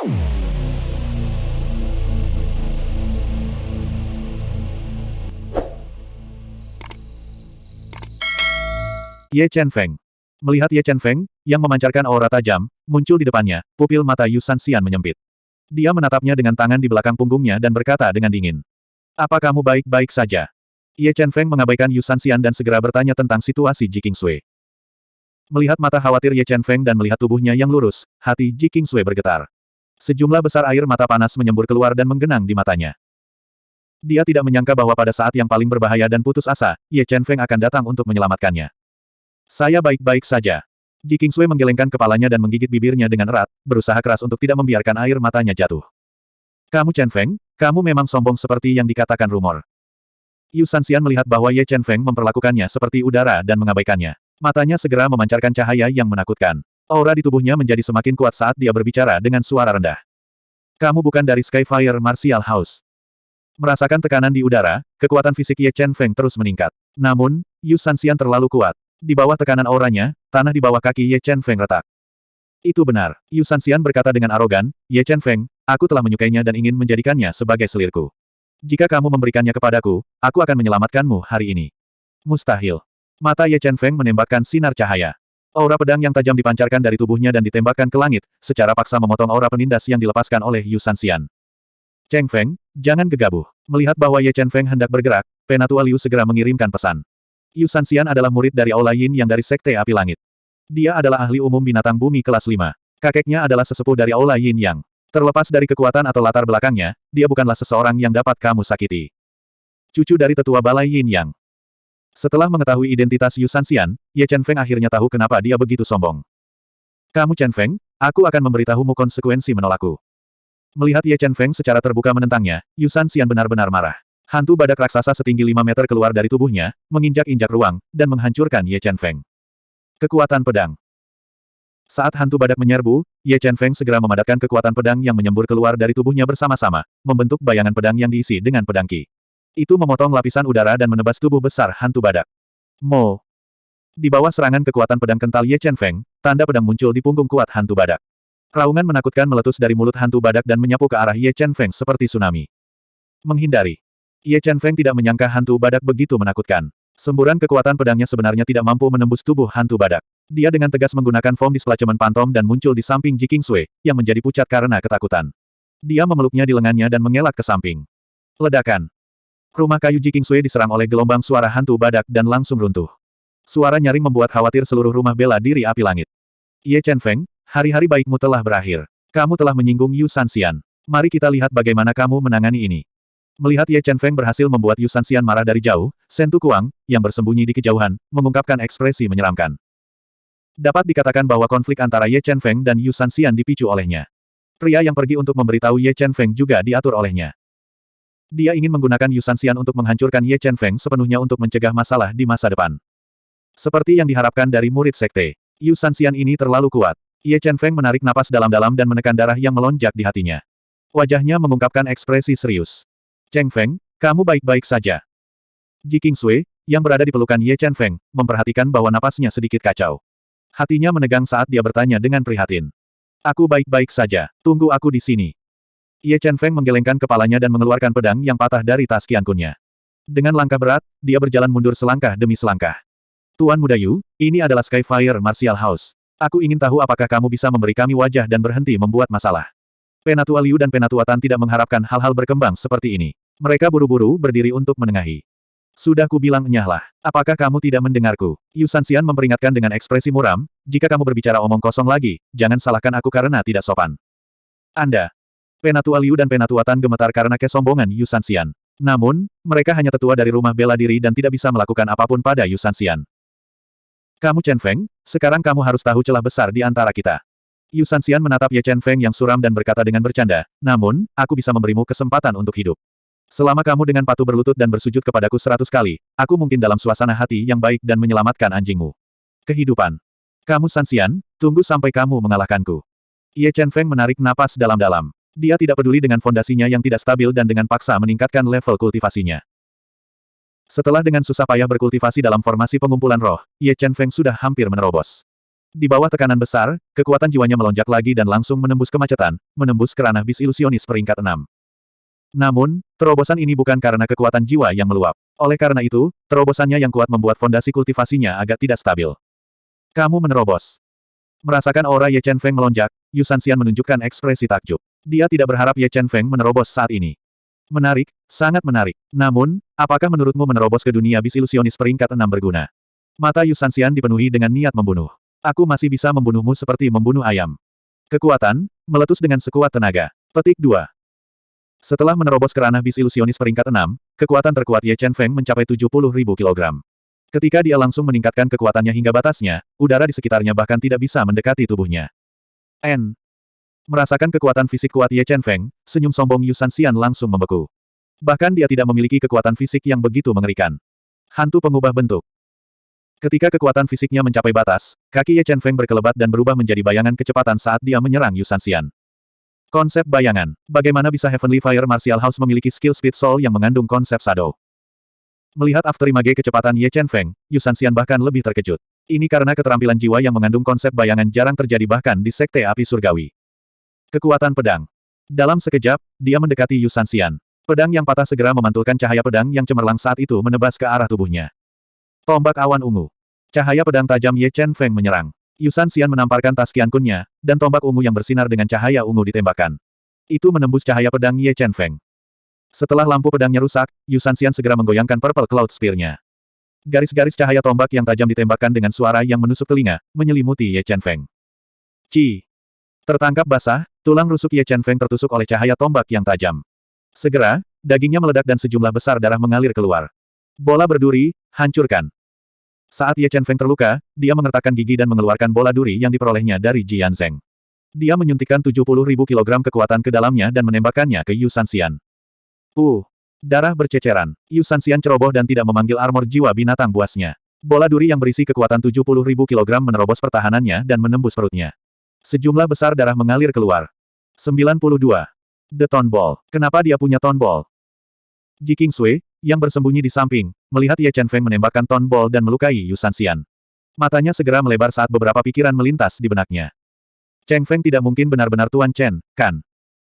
Ye Chen Feng. Melihat Ye Chen Feng, yang memancarkan aura tajam, muncul di depannya, pupil mata Yu Sanxian menyempit. Dia menatapnya dengan tangan di belakang punggungnya dan berkata dengan dingin. Apa kamu baik-baik saja? Ye Chen Feng mengabaikan Yu Sanxian dan segera bertanya tentang situasi Ji Kingsui. Melihat mata khawatir Ye Chen Feng dan melihat tubuhnya yang lurus, hati Ji Kingsui bergetar. Sejumlah besar air mata panas menyembur keluar dan menggenang di matanya. Dia tidak menyangka bahwa pada saat yang paling berbahaya dan putus asa, Ye Chen Feng akan datang untuk menyelamatkannya. Saya baik-baik saja. Ji Kingsui menggelengkan kepalanya dan menggigit bibirnya dengan erat, berusaha keras untuk tidak membiarkan air matanya jatuh. Kamu Chen Feng, kamu memang sombong seperti yang dikatakan rumor. Yu Sanxian melihat bahwa Ye Chen Feng memperlakukannya seperti udara dan mengabaikannya. Matanya segera memancarkan cahaya yang menakutkan. Aura di tubuhnya menjadi semakin kuat saat dia berbicara dengan suara rendah. Kamu bukan dari Skyfire Martial House. Merasakan tekanan di udara, kekuatan fisik Ye Chen Feng terus meningkat. Namun, Yu Sanxian terlalu kuat. Di bawah tekanan auranya, tanah di bawah kaki Ye Chen Feng retak. Itu benar. Yu Sanxian berkata dengan arogan, Ye Chen Feng, aku telah menyukainya dan ingin menjadikannya sebagai selirku. Jika kamu memberikannya kepadaku, aku akan menyelamatkanmu hari ini. Mustahil. Mata Ye Chen Feng menembakkan sinar cahaya. Aura pedang yang tajam dipancarkan dari tubuhnya dan ditembakkan ke langit, secara paksa memotong aura penindas yang dilepaskan oleh Yu Sanxian. Cheng Feng, jangan gegabah. Melihat bahwa Ye Chen Feng hendak bergerak, Penatua Liu segera mengirimkan pesan. Yu Sanxian adalah murid dari Aula Yin yang dari Sekte Api Langit. Dia adalah ahli umum binatang bumi kelas 5. Kakeknya adalah sesepuh dari Aula Yin yang terlepas dari kekuatan atau latar belakangnya, dia bukanlah seseorang yang dapat kamu sakiti. Cucu dari tetua Balai Yin Yang. Setelah mengetahui identitas Yu Sanxian, Ye Chen Feng akhirnya tahu kenapa dia begitu sombong. Kamu Chen Feng, aku akan memberitahumu konsekuensi menolakku. Melihat Ye Chen Feng secara terbuka menentangnya, Yu Sanxian benar-benar marah. Hantu badak raksasa setinggi 5 meter keluar dari tubuhnya, menginjak-injak ruang, dan menghancurkan Ye Chen Feng. Kekuatan pedang. Saat hantu badak menyerbu, Ye Chen Feng segera memadatkan kekuatan pedang yang menyembur keluar dari tubuhnya bersama-sama, membentuk bayangan pedang yang diisi dengan pedang ki. Itu memotong lapisan udara dan menebas tubuh besar hantu badak. Mo. Di bawah serangan kekuatan pedang kental Ye Chen Feng, tanda pedang muncul di punggung kuat hantu badak. Raungan menakutkan meletus dari mulut hantu badak dan menyapu ke arah Ye Chen Feng seperti tsunami. Menghindari. Ye Chen Feng tidak menyangka hantu badak begitu menakutkan. Semburan kekuatan pedangnya sebenarnya tidak mampu menembus tubuh hantu badak. Dia dengan tegas menggunakan foam displacemen pantom dan muncul di samping Ji Kingsui, yang menjadi pucat karena ketakutan. Dia memeluknya di lengannya dan mengelak ke samping. Ledakan. Rumah kayu Ji Kingsui diserang oleh gelombang suara hantu badak dan langsung runtuh. Suara nyaring membuat khawatir seluruh rumah bela diri api langit. Ye Chen Feng, hari-hari baikmu telah berakhir. Kamu telah menyinggung Yu Sanxian. Mari kita lihat bagaimana kamu menangani ini. Melihat Ye Chen Feng berhasil membuat Yu Sanxian marah dari jauh, Shen Tu Kuang, yang bersembunyi di kejauhan, mengungkapkan ekspresi menyeramkan. Dapat dikatakan bahwa konflik antara Ye Chen Feng dan Yu Sanxian dipicu olehnya. Pria yang pergi untuk memberitahu Ye Chen Feng juga diatur olehnya. Dia ingin menggunakan Yu Sanxian untuk menghancurkan Ye Chen Feng sepenuhnya untuk mencegah masalah di masa depan. Seperti yang diharapkan dari murid sekte, Yu Sanxian ini terlalu kuat. Ye Chen Feng menarik napas dalam-dalam dan menekan darah yang melonjak di hatinya. Wajahnya mengungkapkan ekspresi serius. Cheng Feng, kamu baik-baik saja. Ji Kingsui, yang berada di pelukan Ye Chen Feng, memperhatikan bahwa napasnya sedikit kacau. Hatinya menegang saat dia bertanya dengan prihatin. Aku baik-baik saja, tunggu aku di sini. Ye Chen Feng menggelengkan kepalanya dan mengeluarkan pedang yang patah dari tas kiankunnya. Dengan langkah berat, dia berjalan mundur selangkah demi selangkah. Tuan Muda Yu, ini adalah Skyfire Martial House. Aku ingin tahu apakah kamu bisa memberi kami wajah dan berhenti membuat masalah. Penatua Liu dan Penatua Tan tidak mengharapkan hal-hal berkembang seperti ini. Mereka buru-buru berdiri untuk menengahi. Sudah kubilang nyahlah. Apakah kamu tidak mendengarku? Yu Sanxian memperingatkan dengan ekspresi muram, jika kamu berbicara omong kosong lagi, jangan salahkan aku karena tidak sopan. Anda. Penatua Liu dan Penatua Tan gemetar karena kesombongan Yu Sanxian. Namun, mereka hanya tetua dari rumah bela diri dan tidak bisa melakukan apa pun pada Yu Sanxian. Kamu Chen Feng, sekarang kamu harus tahu celah besar di antara kita. Yu Sanxian menatap Ye Chen Feng yang suram dan berkata dengan bercanda, namun, aku bisa memberimu kesempatan untuk hidup. Selama kamu dengan patuh berlutut dan bersujud kepadaku seratus kali, aku mungkin dalam suasana hati yang baik dan menyelamatkan anjingmu. Kehidupan. Kamu Sanxian, tunggu sampai kamu mengalahkanku. Ye Chen Feng menarik napas dalam-dalam. Dia tidak peduli dengan fondasinya yang tidak stabil dan dengan paksa meningkatkan level kultivasinya. Setelah dengan susah payah berkultivasi dalam formasi pengumpulan roh, Ye Chen Feng sudah hampir menerobos. Di bawah tekanan besar, kekuatan jiwanya melonjak lagi dan langsung menembus kemacetan, menembus kerana bis ilusionis peringkat 6. Namun, terobosan ini bukan karena kekuatan jiwa yang meluap. Oleh karena itu, terobosannya yang kuat membuat fondasi kultivasinya agak tidak stabil. Kamu menerobos. Merasakan aura Ye Chen Feng melonjak, Yu Sanxian menunjukkan ekspresi takjub. Dia tidak berharap Ye Chen Feng menerobos saat ini. Menarik, sangat menarik. Namun, apakah menurutmu menerobos ke dunia bis ilusionis peringkat 6 berguna? Mata Yu Sanxian dipenuhi dengan niat membunuh. Aku masih bisa membunuhmu seperti membunuh ayam. Kekuatan, meletus dengan sekuat tenaga. Petik 2. Setelah menerobos kerana bis ilusionis peringkat 6, kekuatan terkuat Ye Chen Feng mencapai 70.000 kg. Ketika dia langsung meningkatkan kekuatannya hingga batasnya, udara di sekitarnya bahkan tidak bisa mendekati tubuhnya. N. Merasakan kekuatan fisik kuat Ye Chen Feng, senyum sombong Yu Sanxian langsung membeku. Bahkan dia tidak memiliki kekuatan fisik yang begitu mengerikan. Hantu pengubah bentuk. Ketika kekuatan fisiknya mencapai batas, kaki Ye Chen Feng berkelebat dan berubah menjadi bayangan kecepatan saat dia menyerang Yu Sanxian. Konsep bayangan. Bagaimana bisa Heavenly Fire Martial House memiliki skill Speed Soul yang mengandung konsep shadow? Melihat afterimage kecepatan Ye Chen Feng, Yu Sanxian bahkan lebih terkejut. Ini karena keterampilan jiwa yang mengandung konsep bayangan jarang terjadi bahkan di Sekte Api Surgawi. Kekuatan pedang. Dalam sekejap, dia mendekati Yu Sanxian. Pedang yang patah segera memantulkan cahaya pedang yang cemerlang saat itu menebas ke arah tubuhnya. Tombak awan ungu. Cahaya pedang tajam Ye Chen Feng menyerang. Yusan Xian menamparkan tas Kunnya, dan tombak ungu yang bersinar dengan cahaya ungu ditembakkan. Itu menembus cahaya pedang Ye Chen Feng. Setelah lampu pedangnya rusak, Yusan Xian segera menggoyangkan Purple Cloud Spear-nya. Garis-garis cahaya tombak yang tajam ditembakkan dengan suara yang menusuk telinga, menyelimuti Ye Chen Feng. Ci. Tertangkap basah, tulang rusuk Ye Chen Feng tertusuk oleh cahaya tombak yang tajam. Segera, dagingnya meledak dan sejumlah besar darah mengalir keluar. Bola berduri, hancurkan. Saat Ye Chen Feng terluka, dia mengertakkan gigi dan mengeluarkan bola duri yang diperolehnya dari Ji Yanzeng. Dia menyuntikkan 70 ribu kilogram kekuatan ke dalamnya dan menembakkannya ke Yu Sanxian. Uh! Darah berceceran. Yu Sanxian ceroboh dan tidak memanggil armor jiwa binatang buasnya. Bola duri yang berisi kekuatan 70 ribu kilogram menerobos pertahanannya dan menembus perutnya. Sejumlah besar darah mengalir keluar. 92. The Tone Ball. Kenapa dia punya Tone Ball? Ji Kingsui, yang bersembunyi di samping, melihat Ye Chen Feng menembakkan Ton Ball dan melukai Yu Sanxian. Matanya segera melebar saat beberapa pikiran melintas di benaknya. Cheng Feng tidak mungkin benar-benar Tuan Chen, kan?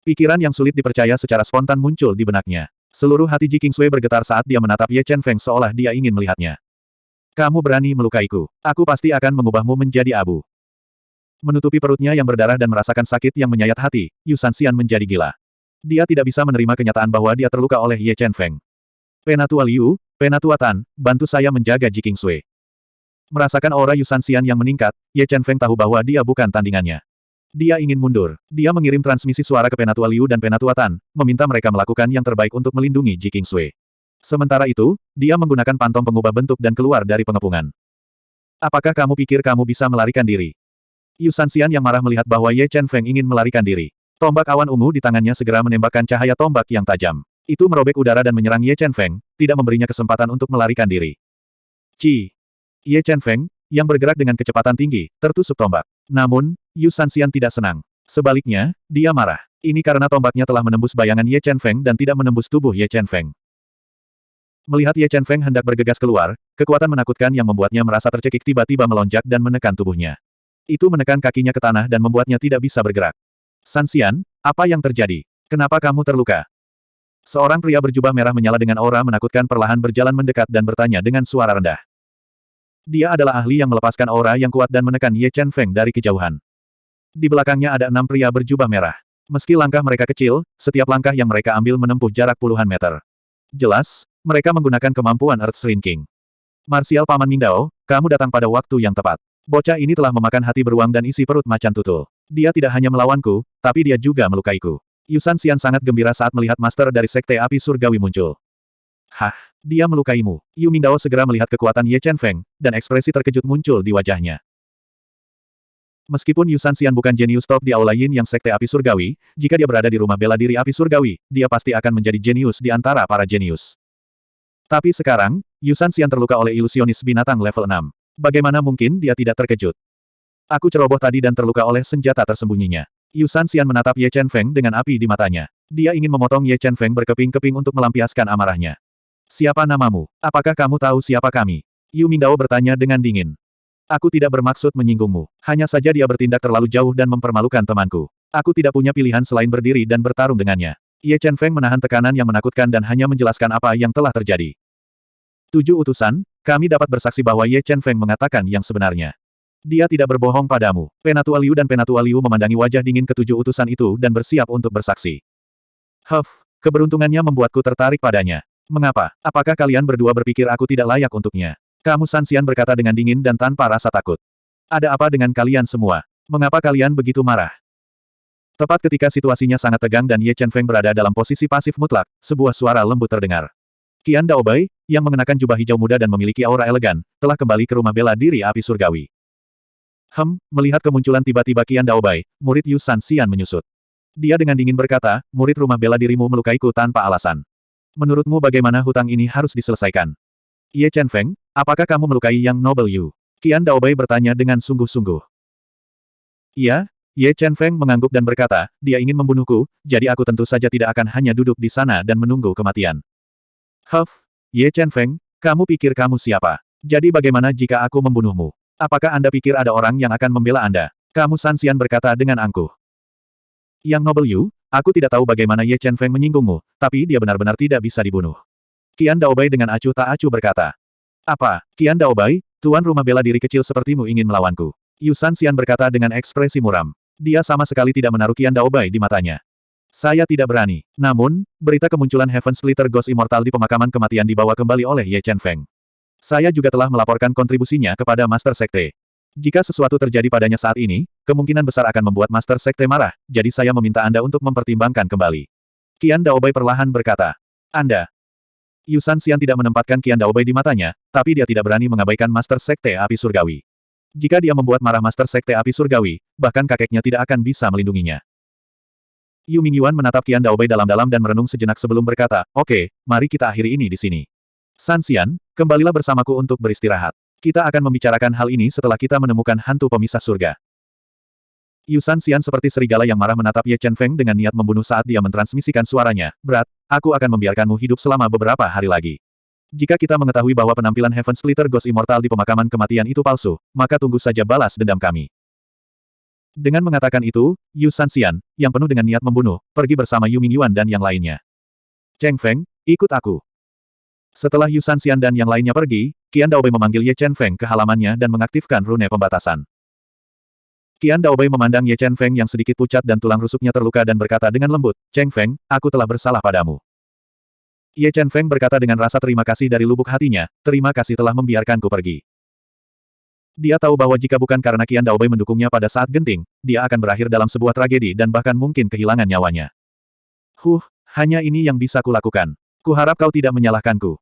Pikiran yang sulit dipercaya secara spontan muncul di benaknya. Seluruh hati Ji Kingsui bergetar saat dia menatap Ye Chen Feng seolah dia ingin melihatnya. Kamu berani melukaiku. Aku pasti akan mengubahmu menjadi abu. Menutupi perutnya yang berdarah dan merasakan sakit yang menyayat hati, Yu Sanxian menjadi gila. Dia tidak bisa menerima kenyataan bahwa dia terluka oleh Ye Chen Feng. Penatua Liu, Penatua Tan, bantu saya menjaga Ji Sui. Merasakan aura Yu Sanxian yang meningkat, Ye Chen Feng tahu bahwa dia bukan tandingannya. Dia ingin mundur. Dia mengirim transmisi suara ke Penatua Liu dan Penatua Tan, meminta mereka melakukan yang terbaik untuk melindungi Ji Sui. Sementara itu, dia menggunakan pantom pengubah bentuk dan keluar dari pengepungan. Apakah kamu pikir kamu bisa melarikan diri? Yu Sanxian yang marah melihat bahwa Ye Chen Feng ingin melarikan diri. Tombak awan ungu di tangannya segera menembakkan cahaya tombak yang tajam. Itu merobek udara dan menyerang Ye Chen Feng, tidak memberinya kesempatan untuk melarikan diri. Ci. Ye Chen Feng, yang bergerak dengan kecepatan tinggi, tertusuk tombak. Namun, Yu Sanxian tidak senang. Sebaliknya, dia marah. Ini karena tombaknya telah menembus bayangan Ye Chen Feng dan tidak menembus tubuh Ye Chen Feng. Melihat Ye Chen Feng hendak bergegas keluar, kekuatan menakutkan yang membuatnya merasa tercekik tiba-tiba melonjak dan menekan tubuhnya. Itu menekan kakinya ke tanah dan membuatnya tidak bisa bergerak. Sanxian, apa yang terjadi? Kenapa kamu terluka? Seorang pria berjubah merah menyala dengan aura menakutkan perlahan berjalan mendekat dan bertanya dengan suara rendah. Dia adalah ahli yang melepaskan aura yang kuat dan menekan Ye Chen Feng dari kejauhan. Di belakangnya ada enam pria berjubah merah. Meski langkah mereka kecil, setiap langkah yang mereka ambil menempuh jarak puluhan meter. Jelas, mereka menggunakan kemampuan Earth Shrinking. Martial Paman Mingdao, kamu datang pada waktu yang tepat. Bocah ini telah memakan hati beruang dan isi perut macan tutul. Dia tidak hanya melawanku, tapi dia juga melukaiku. Yusan Xian sangat gembira saat melihat master dari Sekte Api Surgawi muncul. Hah, dia melukaimu. Yu Mingdao segera melihat kekuatan Ye Chen Feng, dan ekspresi terkejut muncul di wajahnya. Meskipun Yusan Xian bukan jenius top di Aula Yin yang Sekte Api Surgawi, jika dia berada di rumah bela diri Api Surgawi, dia pasti akan menjadi jenius di antara para jenius. Tapi sekarang, Yusan Xian terluka oleh ilusionis binatang level 6. Bagaimana mungkin dia tidak terkejut? Aku ceroboh tadi dan terluka oleh senjata tersembunyinya. Yusan Xian menatap Ye Chen Feng dengan api di matanya. Dia ingin memotong Ye Chen Feng berkeping-keping untuk melampiaskan amarahnya. Siapa namamu? Apakah kamu tahu siapa kami? Yu Mingdao bertanya dengan dingin. Aku tidak bermaksud menyinggungmu. Hanya saja dia bertindak terlalu jauh dan mempermalukan temanku. Aku tidak punya pilihan selain berdiri dan bertarung dengannya. Ye Chen Feng menahan tekanan yang menakutkan dan hanya menjelaskan apa yang telah terjadi. Tujuh utusan, kami dapat bersaksi bahwa Ye Chen Feng mengatakan yang sebenarnya. Dia tidak berbohong padamu. Penatua Liu dan Penatua Liu memandangi wajah dingin ketujuh utusan itu dan bersiap untuk bersaksi. Huff, keberuntungannya membuatku tertarik padanya. Mengapa? Apakah kalian berdua berpikir aku tidak layak untuknya? Kamu Sansian berkata dengan dingin dan tanpa rasa takut. Ada apa dengan kalian semua? Mengapa kalian begitu marah? Tepat ketika situasinya sangat tegang dan Ye Chen Feng berada dalam posisi pasif mutlak, sebuah suara lembut terdengar. Qian Daobai, yang mengenakan jubah hijau muda dan memiliki aura elegan, telah kembali ke rumah bela diri api surgawi. Hem, melihat kemunculan tiba-tiba Qian Daobai, murid Yu Sansian menyusut. Dia dengan dingin berkata, murid rumah bela dirimu melukaiku tanpa alasan. Menurutmu bagaimana hutang ini harus diselesaikan? Ye Chen Feng, apakah kamu melukai Yang Noble Yu? Qian Daobai bertanya dengan sungguh-sungguh. Iya, Ye Chen Feng mengangguk dan berkata, dia ingin membunuhku, jadi aku tentu saja tidak akan hanya duduk di sana dan menunggu kematian. Huff, Ye Chen Feng, kamu pikir kamu siapa? Jadi bagaimana jika aku membunuhmu? Apakah Anda pikir ada orang yang akan membela Anda? Kamu Sansian berkata dengan angkuh. Yang Noble Yu, aku tidak tahu bagaimana Ye Chen Feng menyinggungmu, tapi dia benar-benar tidak bisa dibunuh. Kian Daobai dengan acuh tak acuh berkata. Apa, Kian Daobai, tuan rumah bela diri kecil sepertimu ingin melawanku? Yu Sanxian berkata dengan ekspresi muram. Dia sama sekali tidak menaruh Kian Daobai di matanya. Saya tidak berani. Namun, berita kemunculan Heaven Splitter Ghost Immortal di pemakaman kematian dibawa kembali oleh Ye Chen Feng. Saya juga telah melaporkan kontribusinya kepada Master Sekte. Jika sesuatu terjadi padanya saat ini, kemungkinan besar akan membuat Master Sekte marah, jadi saya meminta Anda untuk mempertimbangkan kembali. Kian Daobai perlahan berkata. Anda, Yusan Xian tidak menempatkan Qian Daobai di matanya, tapi dia tidak berani mengabaikan Master Sekte Api Surgawi. Jika dia membuat marah Master Sekte Api Surgawi, bahkan kakeknya tidak akan bisa melindunginya. Yu Mingyuan menatap Qian Daobai dalam-dalam dan merenung sejenak sebelum berkata, Oke, mari kita akhiri ini di sini. San Xian, kembalilah bersamaku untuk beristirahat. Kita akan membicarakan hal ini setelah kita menemukan hantu pemisah surga. Yusan Xian seperti serigala yang marah menatap Ye Chen Feng dengan niat membunuh saat dia mentransmisikan suaranya. Berat, aku akan membiarkanmu hidup selama beberapa hari lagi. Jika kita mengetahui bahwa penampilan Heaven Splitter Ghost Immortal di pemakaman kematian itu palsu, maka tunggu saja balas dendam kami. Dengan mengatakan itu, Yu Xian, yang penuh dengan niat membunuh, pergi bersama Yu Mingyuan dan yang lainnya. Cheng Feng, ikut aku. Setelah Yu Xian dan yang lainnya pergi, Qian Daobei memanggil Ye Chen Feng ke halamannya dan mengaktifkan rune pembatasan. Qian Daobei memandang Ye Chen Feng yang sedikit pucat dan tulang rusuknya terluka dan berkata dengan lembut, Cheng Feng, aku telah bersalah padamu. Ye Chen Feng berkata dengan rasa terima kasih dari lubuk hatinya, terima kasih telah membiarkanku pergi. Dia tahu bahwa jika bukan karena Qian Daobei mendukungnya pada saat genting, dia akan berakhir dalam sebuah tragedi dan bahkan mungkin kehilangan nyawanya. Huh, hanya ini yang bisa kulakukan. Kuharap kau tidak menyalahkanku.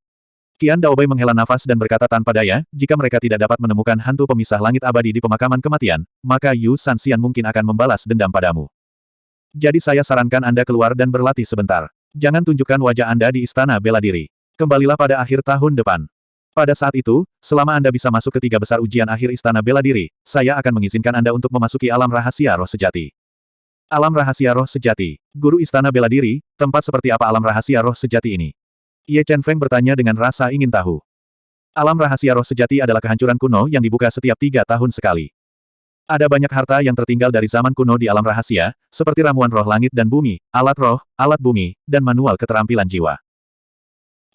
Kian Daobai menghela nafas dan berkata tanpa daya, jika mereka tidak dapat menemukan hantu pemisah langit abadi di pemakaman kematian, maka Yu Sanxian mungkin akan membalas dendam padamu. Jadi saya sarankan Anda keluar dan berlatih sebentar. Jangan tunjukkan wajah Anda di istana bela diri. Kembalilah pada akhir tahun depan. Pada saat itu, selama Anda bisa masuk ke tiga besar ujian akhir istana bela diri, saya akan mengizinkan Anda untuk memasuki alam rahasia roh sejati. Alam rahasia roh sejati. Guru istana bela diri, tempat seperti apa alam rahasia roh sejati ini? Ye Chen Feng bertanya dengan rasa ingin tahu. Alam rahasia roh sejati adalah kehancuran kuno yang dibuka setiap tiga tahun sekali. Ada banyak harta yang tertinggal dari zaman kuno di alam rahasia, seperti ramuan roh langit dan bumi, alat roh, alat bumi, dan manual keterampilan jiwa.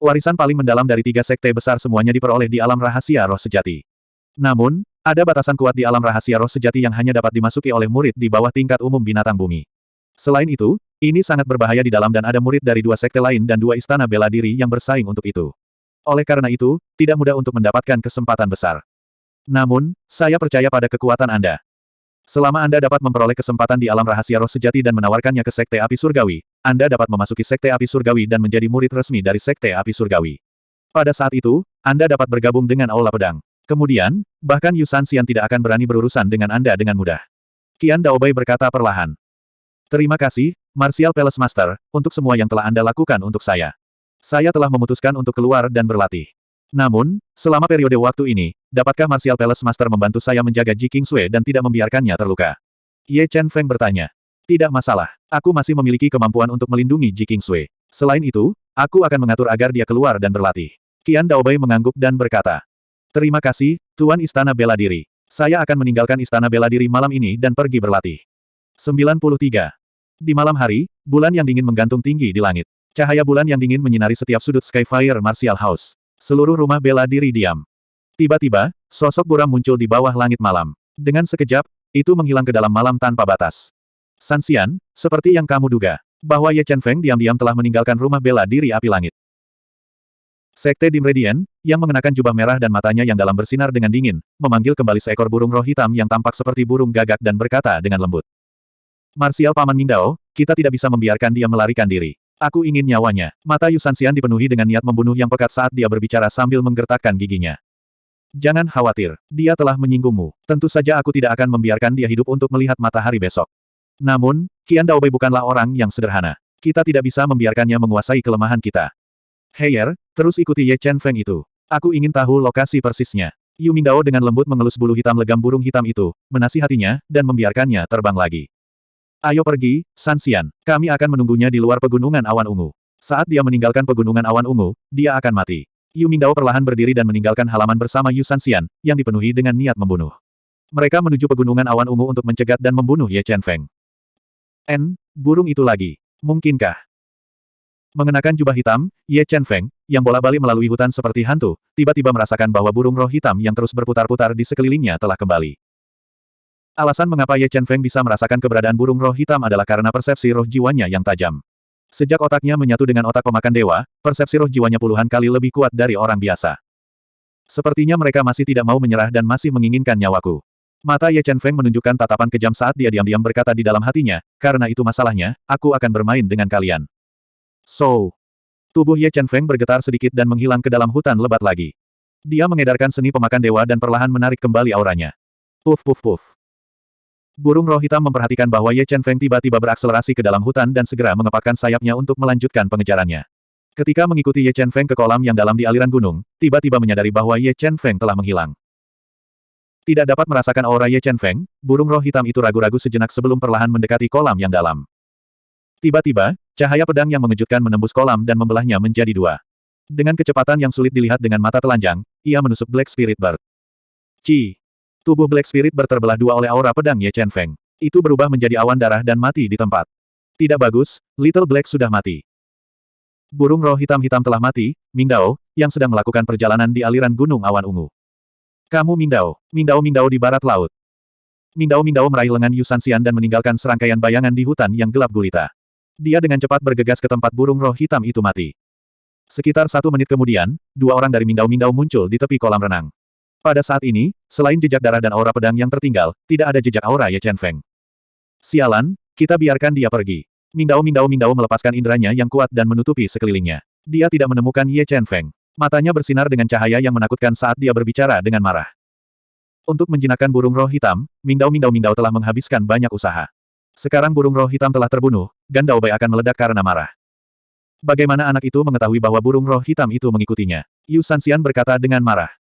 Warisan paling mendalam dari tiga sekte besar semuanya diperoleh di alam rahasia roh sejati. Namun, ada batasan kuat di alam rahasia roh sejati yang hanya dapat dimasuki oleh murid di bawah tingkat umum binatang bumi. Selain itu, ini sangat berbahaya di dalam dan ada murid dari dua sekte lain dan dua istana bela diri yang bersaing untuk itu. Oleh karena itu, tidak mudah untuk mendapatkan kesempatan besar. Namun, saya percaya pada kekuatan Anda. Selama Anda dapat memperoleh kesempatan di alam rahasia roh sejati dan menawarkannya ke Sekte Api Surgawi, Anda dapat memasuki Sekte Api Surgawi dan menjadi murid resmi dari Sekte Api Surgawi. Pada saat itu, Anda dapat bergabung dengan Aula Pedang. Kemudian, bahkan Yusan Xian tidak akan berani berurusan dengan Anda dengan mudah. Kian Daobai berkata perlahan. Terima kasih, Martial Palace Master, untuk semua yang telah Anda lakukan untuk saya. Saya telah memutuskan untuk keluar dan berlatih. Namun, selama periode waktu ini, dapatkah Martial Palace Master membantu saya menjaga Ji Kingsway dan tidak membiarkannya terluka? Ye Chen Feng bertanya. Tidak masalah, aku masih memiliki kemampuan untuk melindungi Ji Kingsway. Selain itu, aku akan mengatur agar dia keluar dan berlatih. Qian Daobai mengangguk dan berkata. Terima kasih, Tuan Istana Bela Diri. Saya akan meninggalkan istana bela diri malam ini dan pergi berlatih. 93. Di malam hari, bulan yang dingin menggantung tinggi di langit. Cahaya bulan yang dingin menyinari setiap sudut Skyfire Martial House. Seluruh rumah bela diri diam. Tiba-tiba, sosok buram muncul di bawah langit malam. Dengan sekejap, itu menghilang ke dalam malam tanpa batas. Sanxian, seperti yang kamu duga, bahwa Ye Chen Feng diam-diam telah meninggalkan rumah bela diri api langit. Sekte Dim Radiant, yang mengenakan jubah merah dan matanya yang dalam bersinar dengan dingin, memanggil kembali seekor burung roh hitam yang tampak seperti burung gagak dan berkata dengan lembut. Marsial Paman Mindao, kita tidak bisa membiarkan dia melarikan diri. Aku ingin nyawanya. Mata Yu Sanxian dipenuhi dengan niat membunuh yang pekat saat dia berbicara sambil menggertakkan giginya. Jangan khawatir, dia telah menyinggungmu. Tentu saja aku tidak akan membiarkan dia hidup untuk melihat matahari besok. Namun, Qian Daobei bukanlah orang yang sederhana. Kita tidak bisa membiarkannya menguasai kelemahan kita. Heyer, terus ikuti Ye Chen Feng itu. Aku ingin tahu lokasi persisnya. Yu Mingdao dengan lembut mengelus bulu hitam legam burung hitam itu, menasihatinya, dan membiarkannya terbang lagi. Ayo pergi, Sanxian. Kami akan menunggunya di luar pegunungan awan ungu. Saat dia meninggalkan pegunungan awan ungu, dia akan mati. Yu Mingdao perlahan berdiri dan meninggalkan halaman bersama Yu Sanxian, yang dipenuhi dengan niat membunuh. Mereka menuju pegunungan awan ungu untuk mencegat dan membunuh Ye Chen Feng. N, burung itu lagi. Mungkinkah? Mengenakan jubah hitam, Ye Chen Feng, yang bola-balik melalui hutan seperti hantu, tiba-tiba merasakan bahwa burung roh hitam yang terus berputar-putar di sekelilingnya telah kembali. Alasan mengapa Ye Chen Feng bisa merasakan keberadaan burung roh hitam adalah karena persepsi roh jiwanya yang tajam. Sejak otaknya menyatu dengan otak pemakan dewa, persepsi roh jiwanya puluhan kali lebih kuat dari orang biasa. Sepertinya mereka masih tidak mau menyerah dan masih menginginkan nyawaku. Mata Ye Chen Feng menunjukkan tatapan kejam saat dia diam-diam berkata di dalam hatinya, karena itu masalahnya, aku akan bermain dengan kalian. So. Tubuh Ye Chen Feng bergetar sedikit dan menghilang ke dalam hutan lebat lagi. Dia mengedarkan seni pemakan dewa dan perlahan menarik kembali auranya. Puf puf puf. Burung roh hitam memperhatikan bahwa Ye Chen Feng tiba-tiba berakselerasi ke dalam hutan dan segera mengepakkan sayapnya untuk melanjutkan pengejarannya. Ketika mengikuti Ye Chen Feng ke kolam yang dalam di aliran gunung, tiba-tiba menyadari bahwa Ye Chen Feng telah menghilang. Tidak dapat merasakan aura Ye Chen Feng, burung roh hitam itu ragu-ragu sejenak sebelum perlahan mendekati kolam yang dalam. Tiba-tiba, cahaya pedang yang mengejutkan menembus kolam dan membelahnya menjadi dua. Dengan kecepatan yang sulit dilihat dengan mata telanjang, ia menusuk Black Spirit Bird. Ci. Tubuh Black Spirit Bird terbelah dua oleh aura pedang Ye Chen Feng. Itu berubah menjadi awan darah dan mati di tempat. Tidak bagus, Little Black sudah mati. Burung roh hitam-hitam telah mati, Mingdao, yang sedang melakukan perjalanan di aliran gunung awan ungu. Kamu Mingdao, Mingdao-Mingdao di barat laut. Mingdao-Mingdao meraih lengan Yu Sanxian dan meninggalkan serangkaian bayangan di hutan yang gelap gulita. Dia dengan cepat bergegas ke tempat burung roh hitam itu mati. Sekitar satu menit kemudian, dua orang dari Mindau-Mindau muncul di tepi kolam renang. Pada saat ini, selain jejak darah dan aura pedang yang tertinggal, tidak ada jejak aura Ye Chen Feng. Sialan, kita biarkan dia pergi. Mindau-Mindau-Mindau melepaskan inderanya yang kuat dan menutupi sekelilingnya. Dia tidak menemukan Ye Chen Feng. Matanya bersinar dengan cahaya yang menakutkan saat dia berbicara dengan marah. Untuk menjinakkan burung roh hitam, Mindau-Mindau-Mindau telah menghabiskan banyak usaha. Sekarang burung roh hitam telah terbunuh, Gandao Bai akan meledak karena marah. Bagaimana anak itu mengetahui bahwa burung roh hitam itu mengikutinya? Yu Sanxian berkata dengan marah.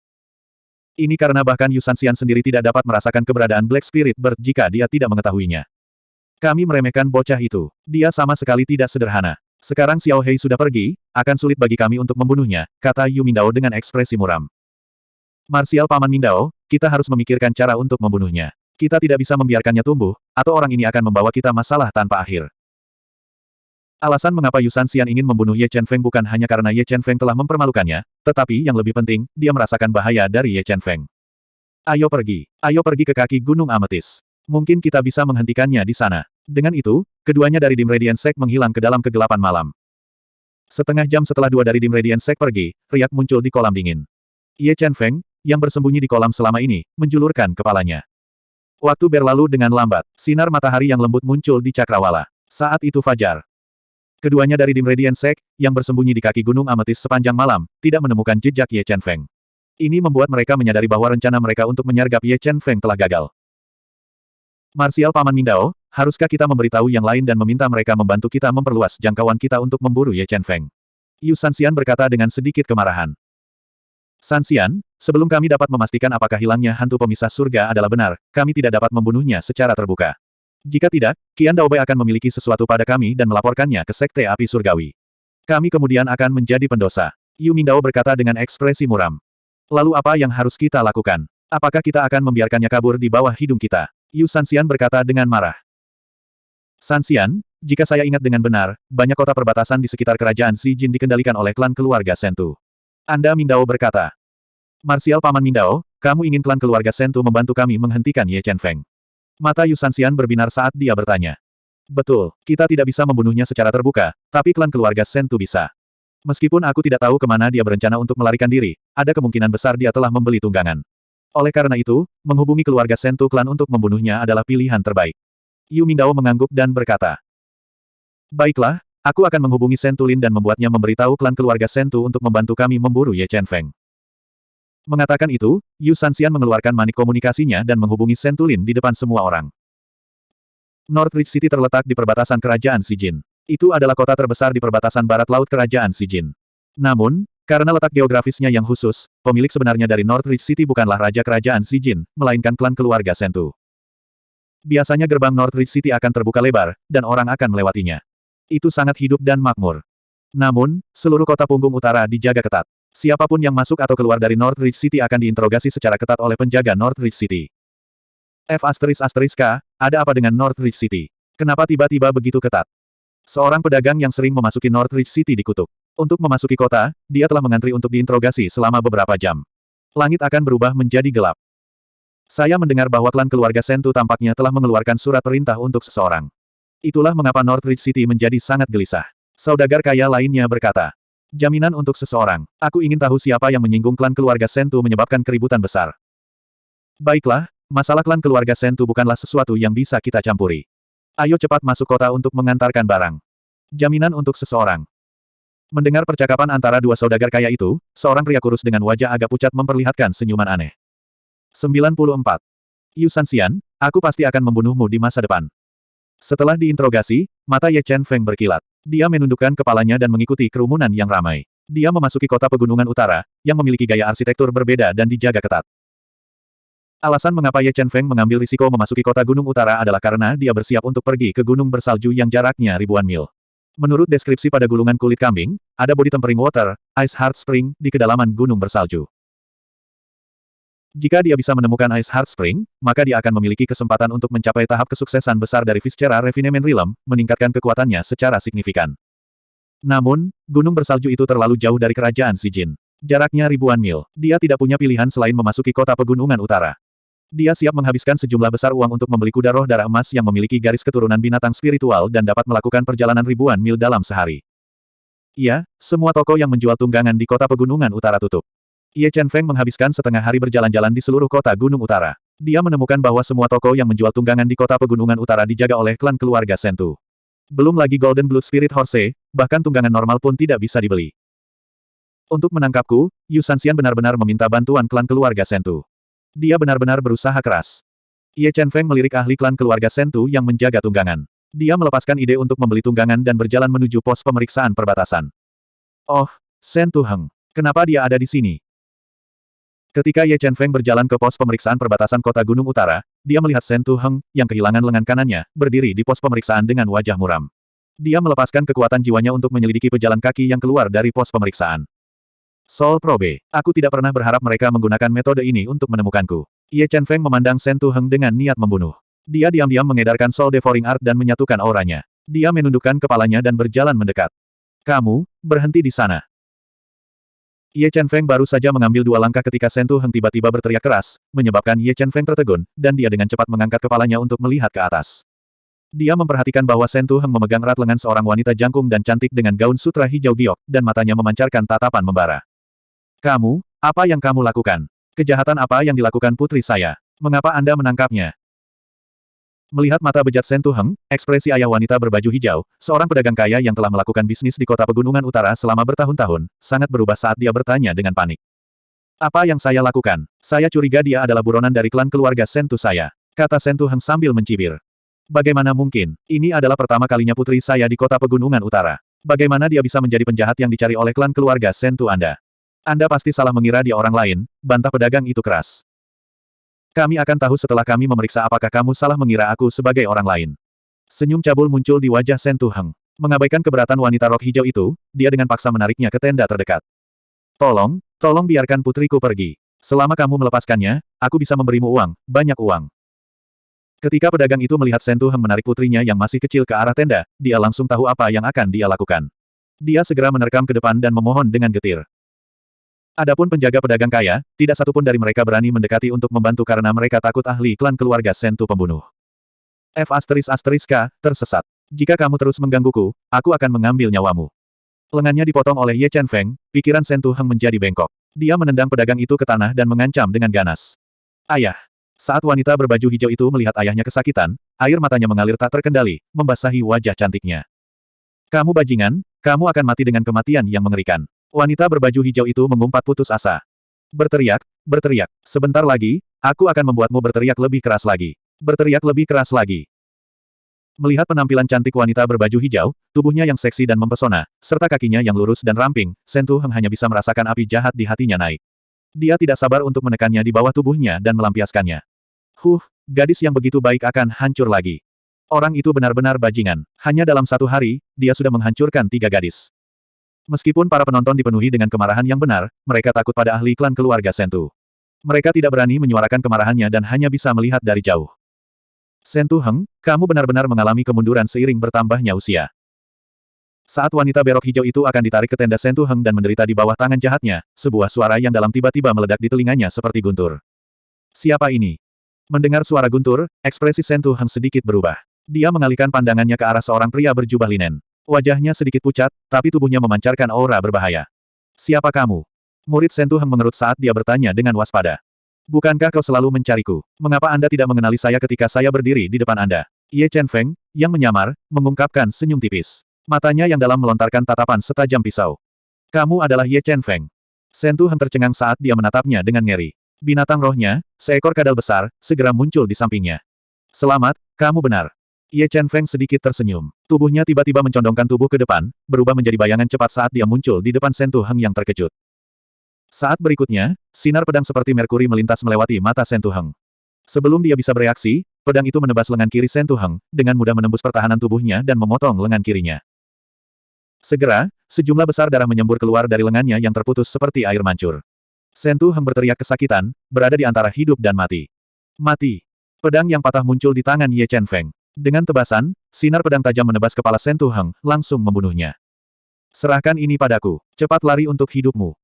Ini karena bahkan Yu Sanxian sendiri tidak dapat merasakan keberadaan Black Spirit Bird jika dia tidak mengetahuinya. Kami meremehkan bocah itu. Dia sama sekali tidak sederhana. Sekarang Xiao Hei sudah pergi, akan sulit bagi kami untuk membunuhnya, kata Yu Mindao dengan ekspresi muram. Marsial Paman Mindao, kita harus memikirkan cara untuk membunuhnya. Kita tidak bisa membiarkannya tumbuh, atau orang ini akan membawa kita masalah tanpa akhir. Alasan mengapa Yu Sanxian ingin membunuh Ye Chen Feng bukan hanya karena Ye Chen Feng telah mempermalukannya, tetapi yang lebih penting, dia merasakan bahaya dari Ye Chen Feng. Ayo pergi. Ayo pergi ke kaki Gunung Ametis. Mungkin kita bisa menghentikannya di sana. Dengan itu, keduanya dari Dim Radiant Sect menghilang ke dalam kegelapan malam. Setengah jam setelah dua dari Dim Radiant Sect pergi, riak muncul di kolam dingin. Ye Chen Feng, yang bersembunyi di kolam selama ini, menjulurkan kepalanya. Waktu berlalu dengan lambat. Sinar matahari yang lembut muncul di cakrawala. Saat itu fajar. Keduanya dari Dim Radiant yang bersembunyi di kaki gunung ametis sepanjang malam, tidak menemukan jejak Ye Chen Feng. Ini membuat mereka menyadari bahwa rencana mereka untuk menyergap Ye Chen Feng telah gagal. Marsial Paman Mindao, haruskah kita memberitahu yang lain dan meminta mereka membantu kita memperluas jangkauan kita untuk memburu Ye Chen Feng? Yu Sanxian berkata dengan sedikit kemarahan. Sanxian, sebelum kami dapat memastikan apakah hilangnya hantu pemisah surga adalah benar, kami tidak dapat membunuhnya secara terbuka. Jika tidak, Kian Daobei akan memiliki sesuatu pada kami dan melaporkannya ke Sekte Api Surgawi. Kami kemudian akan menjadi pendosa. Yu Mindao berkata dengan ekspresi muram. Lalu apa yang harus kita lakukan? Apakah kita akan membiarkannya kabur di bawah hidung kita? Yu Sanxian berkata dengan marah. Sanxian, jika saya ingat dengan benar, banyak kota perbatasan di sekitar kerajaan Xi Jin dikendalikan oleh klan keluarga Sentu. Anda Mindao berkata. Marsial Paman Mindao, kamu ingin klan keluarga Sentu membantu kami menghentikan Ye Chen Feng. Mata Yu Sanxian berbinar saat dia bertanya. Betul, kita tidak bisa membunuhnya secara terbuka, tapi klan keluarga Sentu bisa. Meskipun aku tidak tahu ke mana dia berencana untuk melarikan diri, ada kemungkinan besar dia telah membeli tunggangan. Oleh karena itu, menghubungi keluarga Sentu klan untuk membunuhnya adalah pilihan terbaik. Yu Mingdao mengangguk dan berkata, Baiklah, aku akan menghubungi Sentulin dan membuatnya memberitahu klan keluarga Sentu untuk membantu kami memburu Ye Chen Feng. Mengatakan itu, Yu Sanxian mengeluarkan manik komunikasinya dan menghubungi Sentulin di depan semua orang. Northridge City terletak di perbatasan kerajaan Sijin. Itu adalah kota terbesar di perbatasan barat laut kerajaan Sijin. Namun, karena letak geografisnya yang khusus, pemilik sebenarnya dari Northridge City bukanlah raja kerajaan Sijin, melainkan klan keluarga Sentu. Biasanya gerbang Northridge City akan terbuka lebar, dan orang akan melewatinya itu sangat hidup dan makmur. Namun, seluruh kota punggung utara dijaga ketat. Siapa pun yang masuk atau keluar dari Northridge City akan diinterogasi secara ketat oleh penjaga Northridge City. F asteris asteris K, ada apa dengan Northridge City? Kenapa tiba-tiba begitu ketat? Seorang pedagang yang sering memasuki Northridge City dikutuk. Untuk memasuki kota, dia telah mengantri untuk diinterogasi selama beberapa jam. Langit akan berubah menjadi gelap. Saya mendengar bahwa klan keluarga Sentu tampaknya telah mengeluarkan surat perintah untuk seseorang. Itulah mengapa Northridge City menjadi sangat gelisah. Saudagar kaya lainnya berkata, Jaminan untuk seseorang. Aku ingin tahu siapa yang menyinggung klan keluarga Sentu menyebabkan keributan besar. Baiklah, masalah klan keluarga Sentu bukanlah sesuatu yang bisa kita campuri. Ayo cepat masuk kota untuk mengantarkan barang. Jaminan untuk seseorang. Mendengar percakapan antara dua saudagar kaya itu, seorang pria kurus dengan wajah agak pucat memperlihatkan senyuman aneh. 94. Yu Sanxian, aku pasti akan membunuhmu di masa depan. Setelah diinterogasi, mata Ye Chen Feng berkilat. Dia menundukkan kepalanya dan mengikuti kerumunan yang ramai. Dia memasuki kota pegunungan utara, yang memiliki gaya arsitektur berbeda dan dijaga ketat. Alasan mengapa Ye Chen Feng mengambil risiko memasuki kota gunung utara adalah karena dia bersiap untuk pergi ke gunung bersalju yang jaraknya ribuan mil. Menurut deskripsi pada gulungan kulit kambing, ada body tempering water, ice heart spring, di kedalaman gunung bersalju. Jika dia bisa menemukan Ice Heart Spring, maka dia akan memiliki kesempatan untuk mencapai tahap kesuksesan besar dari Viscera Refinement Realm, meningkatkan kekuatannya secara signifikan. Namun, gunung bersalju itu terlalu jauh dari kerajaan Sijin. Jaraknya ribuan mil. Dia tidak punya pilihan selain memasuki kota pegunungan utara. Dia siap menghabiskan sejumlah besar uang untuk membeli kuda roh darah emas yang memiliki garis keturunan binatang spiritual dan dapat melakukan perjalanan ribuan mil dalam sehari. Iya, semua toko yang menjual tunggangan di kota pegunungan utara tutup. Ye Chen Feng menghabiskan setengah hari berjalan-jalan di seluruh kota Gunung Utara. Dia menemukan bahwa semua toko yang menjual tunggangan di kota pegunungan utara dijaga oleh klan keluarga Sentu. Belum lagi Golden Blood Spirit Horse, bahkan tunggangan normal pun tidak bisa dibeli. Untuk menangkapku, Yu Sanxian benar-benar meminta bantuan klan keluarga Sentu. Dia benar-benar berusaha keras. Ye Chen Feng melirik ahli klan keluarga Sentu yang menjaga tunggangan. Dia melepaskan ide untuk membeli tunggangan dan berjalan menuju pos pemeriksaan perbatasan. Oh, Sentu Heng. Kenapa dia ada di sini? Ketika Ye Chen Feng berjalan ke pos pemeriksaan perbatasan kota Gunung Utara, dia melihat Shen Tu Heng, yang kehilangan lengan kanannya, berdiri di pos pemeriksaan dengan wajah muram. Dia melepaskan kekuatan jiwanya untuk menyelidiki pejalan kaki yang keluar dari pos pemeriksaan. Sol Probe, aku tidak pernah berharap mereka menggunakan metode ini untuk menemukanku. Ye Chen Feng memandang Shen Tu Heng dengan niat membunuh. Dia diam-diam mengedarkan Soul Devouring Art dan menyatukan auranya. Dia menundukkan kepalanya dan berjalan mendekat. Kamu, berhenti di sana. Ye Chen Feng baru saja mengambil dua langkah ketika Sentu Heng tiba-tiba berteriak keras, menyebabkan Ye Chen Feng tertegun, dan dia dengan cepat mengangkat kepalanya untuk melihat ke atas. Dia memperhatikan bahwa Sentu Heng memegang erat lengan seorang wanita jangkung dan cantik dengan gaun sutra hijau giok, dan matanya memancarkan tatapan membara. Kamu, apa yang kamu lakukan? Kejahatan apa yang dilakukan putri saya? Mengapa Anda menangkapnya? Melihat mata bejat Sen Tuheng, ekspresi ayah wanita berbaju hijau, seorang pedagang kaya yang telah melakukan bisnis di kota pegunungan utara selama bertahun-tahun, sangat berubah saat dia bertanya dengan panik. Apa yang saya lakukan? Saya curiga dia adalah buronan dari klan keluarga Sentu saya. Kata Sen Tuheng sambil mencibir. Bagaimana mungkin? Ini adalah pertama kalinya putri saya di kota pegunungan utara. Bagaimana dia bisa menjadi penjahat yang dicari oleh klan keluarga Sentu Anda? Anda pasti salah mengira dia orang lain, bantah pedagang itu keras. Kami akan tahu setelah kami memeriksa apakah kamu salah mengira aku sebagai orang lain. Senyum cabul muncul di wajah Sen Tuheng. Mengabaikan keberatan wanita rok hijau itu, dia dengan paksa menariknya ke tenda terdekat. Tolong, tolong biarkan putriku pergi. Selama kamu melepaskannya, aku bisa memberimu uang, banyak uang. Ketika pedagang itu melihat Sentu Heng menarik putrinya yang masih kecil ke arah tenda, dia langsung tahu apa yang akan dia lakukan. Dia segera menerkam ke depan dan memohon dengan getir. Adapun penjaga pedagang kaya, tidak satupun dari mereka berani mendekati untuk membantu karena mereka takut ahli klan keluarga Sentu pembunuh. F asteris asteris K, tersesat. Jika kamu terus menggangguku, aku akan mengambil nyawamu. Lengannya dipotong oleh Ye Chen Feng, pikiran Sentu Heng menjadi bengkok. Dia menendang pedagang itu ke tanah dan mengancam dengan ganas. Ayah. Saat wanita berbaju hijau itu melihat ayahnya kesakitan, air matanya mengalir tak terkendali, membasahi wajah cantiknya. Kamu bajingan, kamu akan mati dengan kematian yang mengerikan. Wanita berbaju hijau itu mengumpat putus asa. Berteriak, berteriak. Sebentar lagi, aku akan membuatmu berteriak lebih keras lagi. Berteriak lebih keras lagi. Melihat penampilan cantik wanita berbaju hijau, tubuhnya yang seksi dan mempesona, serta kakinya yang lurus dan ramping, Sentu Heng hanya bisa merasakan api jahat di hatinya naik. Dia tidak sabar untuk menekannya di bawah tubuhnya dan melampiaskannya. Huh, gadis yang begitu baik akan hancur lagi. Orang itu benar-benar bajingan. Hanya dalam satu hari, dia sudah menghancurkan tiga gadis. Meskipun para penonton dipenuhi dengan kemarahan yang benar, mereka takut pada ahli klan keluarga Sentu. Mereka tidak berani menyuarakan kemarahannya dan hanya bisa melihat dari jauh. Sentu Heng, kamu benar-benar mengalami kemunduran seiring bertambahnya usia. Saat wanita berok hijau itu akan ditarik ke tenda Sentu Heng dan menderita di bawah tangan jahatnya, sebuah suara yang dalam tiba-tiba meledak di telinganya seperti guntur. Siapa ini? Mendengar suara guntur, ekspresi Sentu Heng sedikit berubah. Dia mengalihkan pandangannya ke arah seorang pria berjubah linen. Wajahnya sedikit pucat, tapi tubuhnya memancarkan aura berbahaya. Siapa kamu? Murid Sentu Heng mengerut saat dia bertanya dengan waspada. Bukankah kau selalu mencariku? Mengapa Anda tidak mengenali saya ketika saya berdiri di depan Anda? Ye Chen Feng, yang menyamar, mengungkapkan senyum tipis. Matanya yang dalam melontarkan tatapan setajam pisau. Kamu adalah Ye Chen Feng. Sentu Heng tercengang saat dia menatapnya dengan ngeri. Binatang rohnya, seekor kadal besar, segera muncul di sampingnya. Selamat, kamu benar. Ye Chen Feng sedikit tersenyum. Tubuhnya tiba-tiba mencondongkan tubuh ke depan, berubah menjadi bayangan cepat saat dia muncul di depan Sentu Heng yang terkejut. Saat berikutnya, sinar pedang seperti Merkuri melintas melewati mata Sentuheng. Sebelum dia bisa bereaksi, pedang itu menebas lengan kiri Sentuheng, dengan mudah menembus pertahanan tubuhnya dan memotong lengan kirinya. Segera, sejumlah besar darah menyembur keluar dari lengannya yang terputus seperti air mancur. Sentuheng berteriak kesakitan, berada di antara hidup dan mati. Mati. Pedang yang patah muncul di tangan Ye Chen Feng. Dengan tebasan, sinar pedang tajam menebas kepala Sentuheng, langsung membunuhnya. Serahkan ini padaku. Cepat lari untuk hidupmu.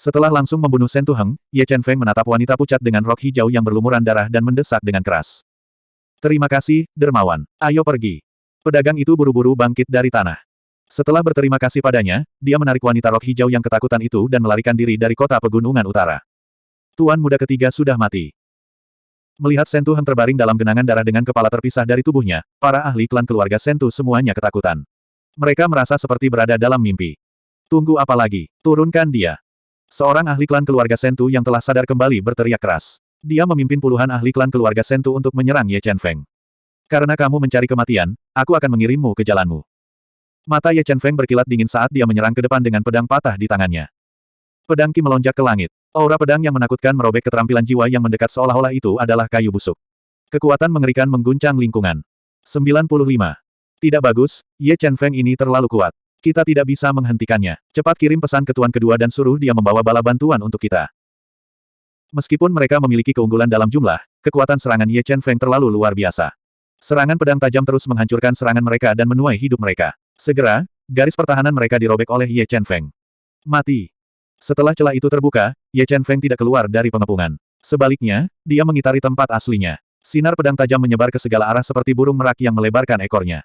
Setelah langsung membunuh Sentu Heng, Ye Chen Feng menatap wanita pucat dengan rok hijau yang berlumuran darah dan mendesak dengan keras. Terima kasih, dermawan. Ayo pergi. Pedagang itu buru-buru bangkit dari tanah. Setelah berterima kasih padanya, dia menarik wanita rok hijau yang ketakutan itu dan melarikan diri dari kota pegunungan utara. Tuan muda ketiga sudah mati. Melihat Sentu Heng terbaring dalam genangan darah dengan kepala terpisah dari tubuhnya, para ahli klan keluarga Sentu semuanya ketakutan. Mereka merasa seperti berada dalam mimpi. Tunggu apa lagi? Turunkan dia. Seorang ahli klan keluarga Sentu yang telah sadar kembali berteriak keras. Dia memimpin puluhan ahli klan keluarga Sentu untuk menyerang Ye Chen Feng. Karena kamu mencari kematian, aku akan mengirimmu ke jalanmu. Mata Ye Chen Feng berkilat dingin saat dia menyerang ke depan dengan pedang patah di tangannya. Pedang Ki melonjak ke langit. Aura pedang yang menakutkan merobek keterampilan jiwa yang mendekat seolah-olah itu adalah kayu busuk. Kekuatan mengerikan mengguncang lingkungan. 95. Tidak bagus, Ye Chen Feng ini terlalu kuat. Kita tidak bisa menghentikannya. Cepat kirim pesan ke tuan kedua dan suruh dia membawa bala bantuan untuk kita. Meskipun mereka memiliki keunggulan dalam jumlah, kekuatan serangan Ye Chen Feng terlalu luar biasa. Serangan pedang tajam terus menghancurkan serangan mereka dan menuai hidup mereka. Segera, garis pertahanan mereka dirobek oleh Ye Chen Feng. Mati. Setelah celah itu terbuka, Ye Chen Feng tidak keluar dari pengepungan. Sebaliknya, dia mengitari tempat aslinya. Sinar pedang tajam menyebar ke segala arah seperti burung merak yang melebarkan ekornya.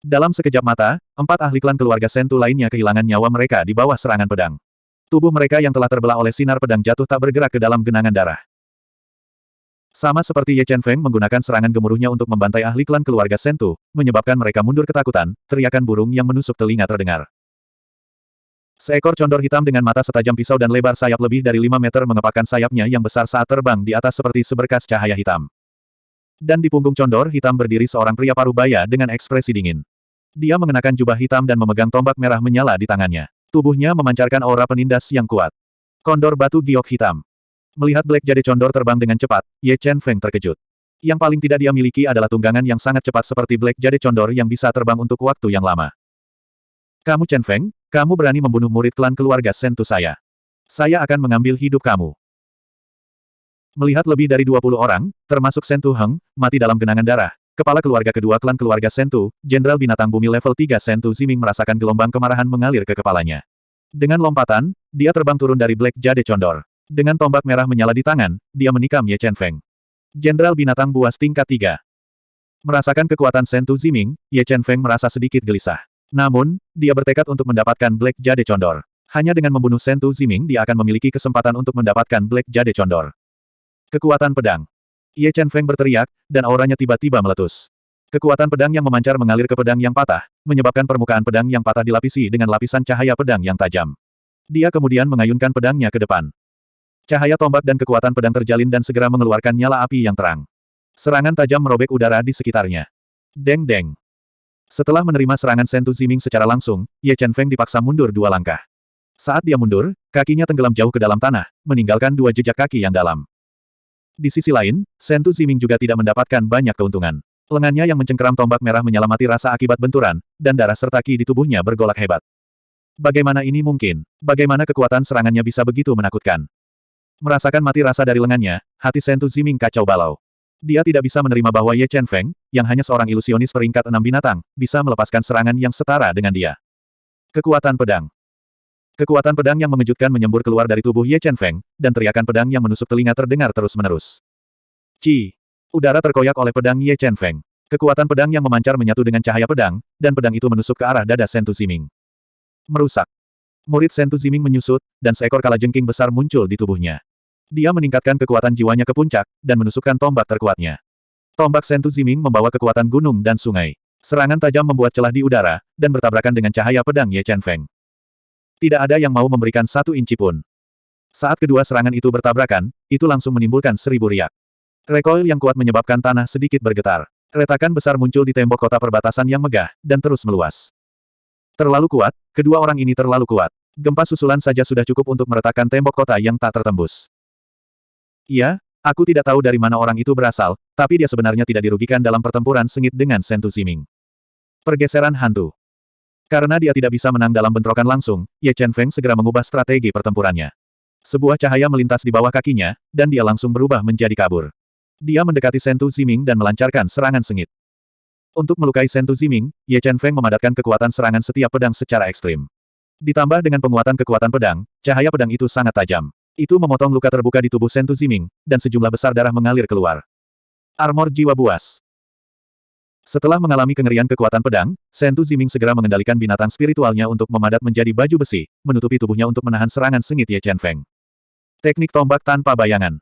Dalam sekejap mata, empat ahli klan keluarga Sentu lainnya kehilangan nyawa mereka di bawah serangan pedang. Tubuh mereka yang telah terbelah oleh sinar pedang jatuh tak bergerak ke dalam genangan darah. Sama seperti Ye Chen Feng menggunakan serangan gemuruhnya untuk membantai ahli klan keluarga Sentu, menyebabkan mereka mundur ketakutan, teriakan burung yang menusuk telinga terdengar. Seekor condor hitam dengan mata setajam pisau dan lebar sayap lebih dari 5 meter mengepakkan sayapnya yang besar saat terbang di atas seperti seberkas cahaya hitam. Dan di punggung condor hitam berdiri seorang pria paruh baya dengan ekspresi dingin. Dia mengenakan jubah hitam dan memegang tombak merah menyala di tangannya. Tubuhnya memancarkan aura penindas yang kuat. Kondor batu giok hitam. Melihat Black Jade Condor terbang dengan cepat, Ye Chen Feng terkejut. Yang paling tidak dia miliki adalah tunggangan yang sangat cepat seperti Black Jade Condor yang bisa terbang untuk waktu yang lama. Kamu Chen Feng, kamu berani membunuh murid klan keluarga Sentu saya. Saya akan mengambil hidup kamu. Melihat lebih dari 20 orang, termasuk Sentu Heng, mati dalam genangan darah, kepala keluarga kedua klan keluarga Sentu, Jenderal Binatang Bumi level 3 Sentu Ziming merasakan gelombang kemarahan mengalir ke kepalanya. Dengan lompatan, dia terbang turun dari Black Jade Condor. Dengan tombak merah menyala di tangan, dia menikam Ye Chen Feng. Jenderal Binatang Buas tingkat 3. Merasakan kekuatan Sentu Ziming, Ye Chen Feng merasa sedikit gelisah. Namun, dia bertekad untuk mendapatkan Black Jade Condor. Hanya dengan membunuh Sentu Ziming dia akan memiliki kesempatan untuk mendapatkan Black Jade Condor. Kekuatan pedang. Ye Chen Feng berteriak, dan auranya tiba-tiba meletus. Kekuatan pedang yang memancar mengalir ke pedang yang patah, menyebabkan permukaan pedang yang patah dilapisi dengan lapisan cahaya pedang yang tajam. Dia kemudian mengayunkan pedangnya ke depan. Cahaya tombak dan kekuatan pedang terjalin dan segera mengeluarkan nyala api yang terang. Serangan tajam merobek udara di sekitarnya. Deng-deng. Setelah menerima serangan Sentu Ziming secara langsung, Ye Chen Feng dipaksa mundur dua langkah. Saat dia mundur, kakinya tenggelam jauh ke dalam tanah, meninggalkan dua jejak kaki yang dalam. Di sisi lain, Sentu Ziming juga tidak mendapatkan banyak keuntungan. Lengannya yang mencengkeram tombak merah menyelamati rasa akibat benturan, dan darah serta ki di tubuhnya bergolak hebat. Bagaimana ini mungkin? Bagaimana kekuatan serangannya bisa begitu menakutkan? Merasakan mati rasa dari lengannya, hati Sentu Ziming kacau balau. Dia tidak bisa menerima bahwa Ye Chen Feng, yang hanya seorang ilusionis peringkat enam binatang, bisa melepaskan serangan yang setara dengan dia. Kekuatan pedang. Kekuatan pedang yang mengejutkan menyembur keluar dari tubuh Ye Chen Feng, dan teriakan pedang yang menusuk telinga terdengar terus-menerus. Ci! Udara terkoyak oleh pedang Ye Chen Feng. Kekuatan pedang yang memancar menyatu dengan cahaya pedang, dan pedang itu menusuk ke arah dada Sentu Ziming. Merusak. Murid Sentu Ziming menyusut, dan seekor kalajengking besar muncul di tubuhnya. Dia meningkatkan kekuatan jiwanya ke puncak, dan menusukkan tombak terkuatnya. Tombak Sentu Ziming membawa kekuatan gunung dan sungai. Serangan tajam membuat celah di udara, dan bertabrakan dengan cahaya pedang Ye Chen Feng. Tidak ada yang mau memberikan satu inci pun. Saat kedua serangan itu bertabrakan, itu langsung menimbulkan seribu riak. Recoil yang kuat menyebabkan tanah sedikit bergetar. Retakan besar muncul di tembok kota perbatasan yang megah, dan terus meluas. Terlalu kuat, kedua orang ini terlalu kuat. Gempa susulan saja sudah cukup untuk meretakkan tembok kota yang tak tertembus. Iya, aku tidak tahu dari mana orang itu berasal, tapi dia sebenarnya tidak dirugikan dalam pertempuran sengit dengan Sentu Siming. Pergeseran hantu. Karena dia tidak bisa menang dalam bentrokan langsung, Ye Chen Feng segera mengubah strategi pertempurannya. Sebuah cahaya melintas di bawah kakinya, dan dia langsung berubah menjadi kabur. Dia mendekati Sentu Ziming dan melancarkan serangan sengit. Untuk melukai Sentu Ziming, Ye Chen Feng memadatkan kekuatan serangan setiap pedang secara ekstrim. Ditambah dengan penguatan kekuatan pedang, cahaya pedang itu sangat tajam. Itu memotong luka terbuka di tubuh Sentu Ziming, dan sejumlah besar darah mengalir keluar. Armor jiwa buas. Setelah mengalami kengerian kekuatan pedang, Sentu Ziming segera mengendalikan binatang spiritualnya untuk memadat menjadi baju besi, menutupi tubuhnya untuk menahan serangan sengit Ye Chen Feng. Teknik tombak tanpa bayangan.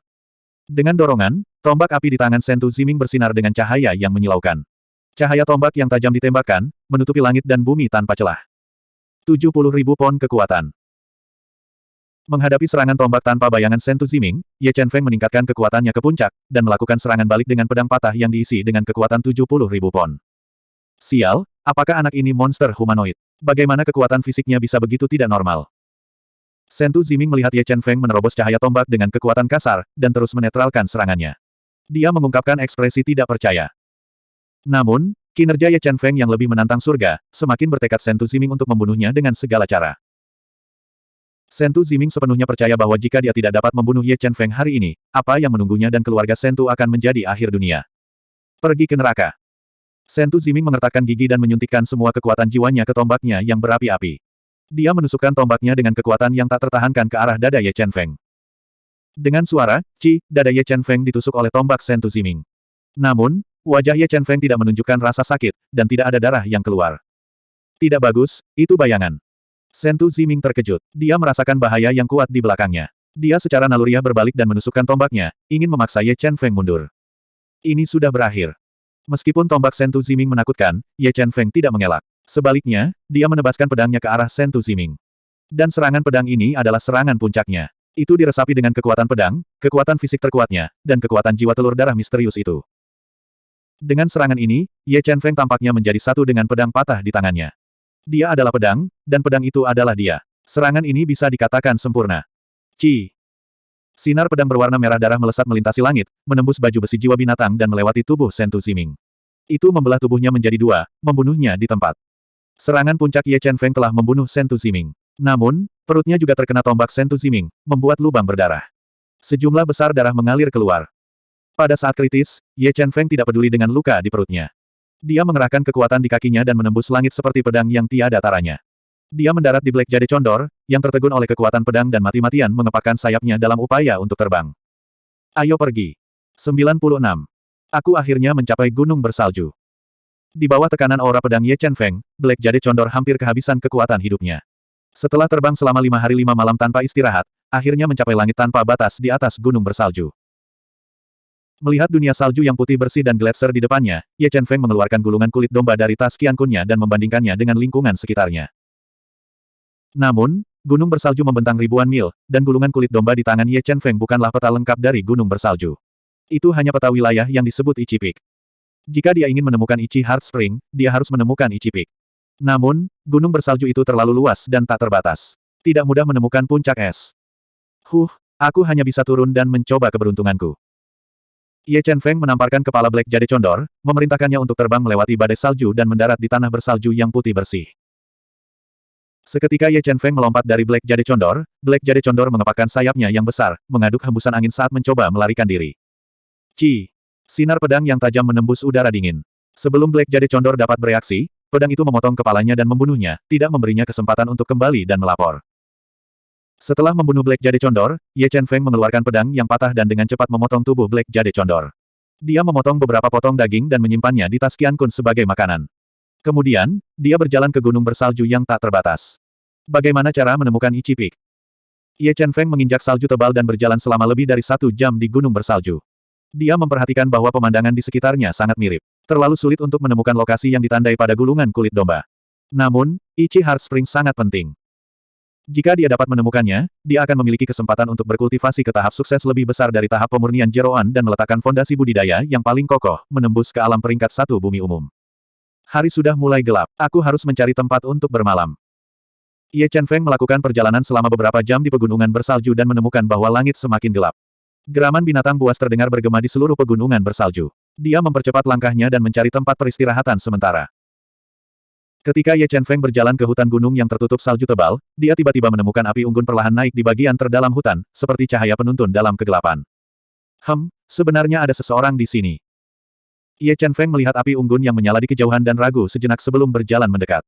Dengan dorongan, tombak api di tangan Sentu Ziming bersinar dengan cahaya yang menyilaukan. Cahaya tombak yang tajam ditembakkan, menutupi langit dan bumi tanpa celah. 70 ribu pon kekuatan. Menghadapi serangan tombak tanpa bayangan Sentu Ziming, Ye Chen Feng meningkatkan kekuatannya ke puncak, dan melakukan serangan balik dengan pedang patah yang diisi dengan kekuatan 70 ribu pon. Sial, apakah anak ini monster humanoid? Bagaimana kekuatan fisiknya bisa begitu tidak normal? Sentu Ziming melihat Ye Chen Feng menerobos cahaya tombak dengan kekuatan kasar, dan terus menetralkan serangannya. Dia mengungkapkan ekspresi tidak percaya. Namun, kinerja Ye Chen Feng yang lebih menantang surga, semakin bertekad Sentu Ziming untuk membunuhnya dengan segala cara. Sentu Ziming sepenuhnya percaya bahwa jika dia tidak dapat membunuh Ye Chen Feng hari ini, apa yang menunggunya dan keluarga Sentu akan menjadi akhir dunia. Pergi ke neraka. Sentu Ziming mengertakkan gigi dan menyuntikkan semua kekuatan jiwanya ke tombaknya yang berapi-api. Dia menusukkan tombaknya dengan kekuatan yang tak tertahankan ke arah dada Ye Chen Feng. Dengan suara, Ci, dada Ye Chen Feng ditusuk oleh tombak Sentu Ziming. Namun, wajah Ye Chen Feng tidak menunjukkan rasa sakit, dan tidak ada darah yang keluar. Tidak bagus, itu bayangan. Sentu Ziming terkejut. Dia merasakan bahaya yang kuat di belakangnya. Dia secara naluriah berbalik dan menusukkan tombaknya, ingin memaksa Ye Chen Feng mundur. Ini sudah berakhir. Meskipun tombak Sentu Ziming menakutkan, Ye Chen Feng tidak mengelak. Sebaliknya, dia menebaskan pedangnya ke arah Sentu Ziming. Dan serangan pedang ini adalah serangan puncaknya. Itu diresapi dengan kekuatan pedang, kekuatan fisik terkuatnya, dan kekuatan jiwa telur darah misterius itu. Dengan serangan ini, Ye Chen Feng tampaknya menjadi satu dengan pedang patah di tangannya. Dia adalah pedang, dan pedang itu adalah dia. Serangan ini bisa dikatakan sempurna. Ci. Sinar pedang berwarna merah darah melesat melintasi langit, menembus baju besi jiwa binatang dan melewati tubuh Sentu Siming. Itu membelah tubuhnya menjadi dua, membunuhnya di tempat. Serangan puncak Ye Chen Feng telah membunuh Sentu Siming. Namun, perutnya juga terkena tombak Sentu Ziming, membuat lubang berdarah. Sejumlah besar darah mengalir keluar. Pada saat kritis, Ye Chen Feng tidak peduli dengan luka di perutnya. Dia mengerahkan kekuatan di kakinya dan menembus langit seperti pedang yang tiada taranya. Dia mendarat di Black Jade Condor, yang tertegun oleh kekuatan pedang dan mati-matian mengepakkan sayapnya dalam upaya untuk terbang. Ayo pergi. 96. Aku akhirnya mencapai gunung bersalju. Di bawah tekanan aura pedang Ye Chen Feng, Black Jade Condor hampir kehabisan kekuatan hidupnya. Setelah terbang selama lima hari lima malam tanpa istirahat, akhirnya mencapai langit tanpa batas di atas gunung bersalju. Melihat dunia salju yang putih bersih dan gletser di depannya, Ye Chen Feng mengeluarkan gulungan kulit domba dari tas kiankunnya dan membandingkannya dengan lingkungan sekitarnya. Namun, gunung bersalju membentang ribuan mil, dan gulungan kulit domba di tangan Ye Chen Feng bukanlah peta lengkap dari gunung bersalju. Itu hanya peta wilayah yang disebut Ichi Peak. Jika dia ingin menemukan Ichi Heart Spring, dia harus menemukan Ichi Peak. Namun, gunung bersalju itu terlalu luas dan tak terbatas. Tidak mudah menemukan puncak es. Huh, aku hanya bisa turun dan mencoba keberuntunganku. Ye Chen Feng menamparkan kepala Black Jade Condor, memerintahkannya untuk terbang melewati badai salju dan mendarat di tanah bersalju yang putih bersih. Seketika Ye Chen Feng melompat dari Black Jade Condor, Black Jade Condor mengepakkan sayapnya yang besar, mengaduk hembusan angin saat mencoba melarikan diri. Ci! Sinar pedang yang tajam menembus udara dingin. Sebelum Black Jade Condor dapat bereaksi, pedang itu memotong kepalanya dan membunuhnya, tidak memberinya kesempatan untuk kembali dan melapor. Setelah membunuh Black Jade Condor, Ye Chen Feng mengeluarkan pedang yang patah dan dengan cepat memotong tubuh Black Jade Condor. Dia memotong beberapa potong daging dan menyimpannya di tas Qian Kun sebagai makanan. Kemudian, dia berjalan ke gunung bersalju yang tak terbatas. Bagaimana cara menemukan Ichi Peak? Ye Chen Feng menginjak salju tebal dan berjalan selama lebih dari satu jam di gunung bersalju. Dia memperhatikan bahwa pemandangan di sekitarnya sangat mirip. Terlalu sulit untuk menemukan lokasi yang ditandai pada gulungan kulit domba. Namun, Ichi Heart Spring sangat penting. Jika dia dapat menemukannya, dia akan memiliki kesempatan untuk berkultivasi ke tahap sukses lebih besar dari tahap pemurnian jeroan dan meletakkan fondasi budidaya yang paling kokoh, menembus ke alam peringkat satu bumi umum. Hari sudah mulai gelap. Aku harus mencari tempat untuk bermalam. Ye Chen Feng melakukan perjalanan selama beberapa jam di pegunungan bersalju dan menemukan bahwa langit semakin gelap. Geraman binatang buas terdengar bergema di seluruh pegunungan bersalju. Dia mempercepat langkahnya dan mencari tempat peristirahatan sementara. Ketika Ye Chen Feng berjalan ke hutan gunung yang tertutup salju tebal, dia tiba-tiba menemukan api unggun perlahan naik di bagian terdalam hutan, seperti cahaya penuntun dalam kegelapan. Hem, sebenarnya ada seseorang di sini. Ye Chen Feng melihat api unggun yang menyala di kejauhan dan ragu sejenak sebelum berjalan mendekat.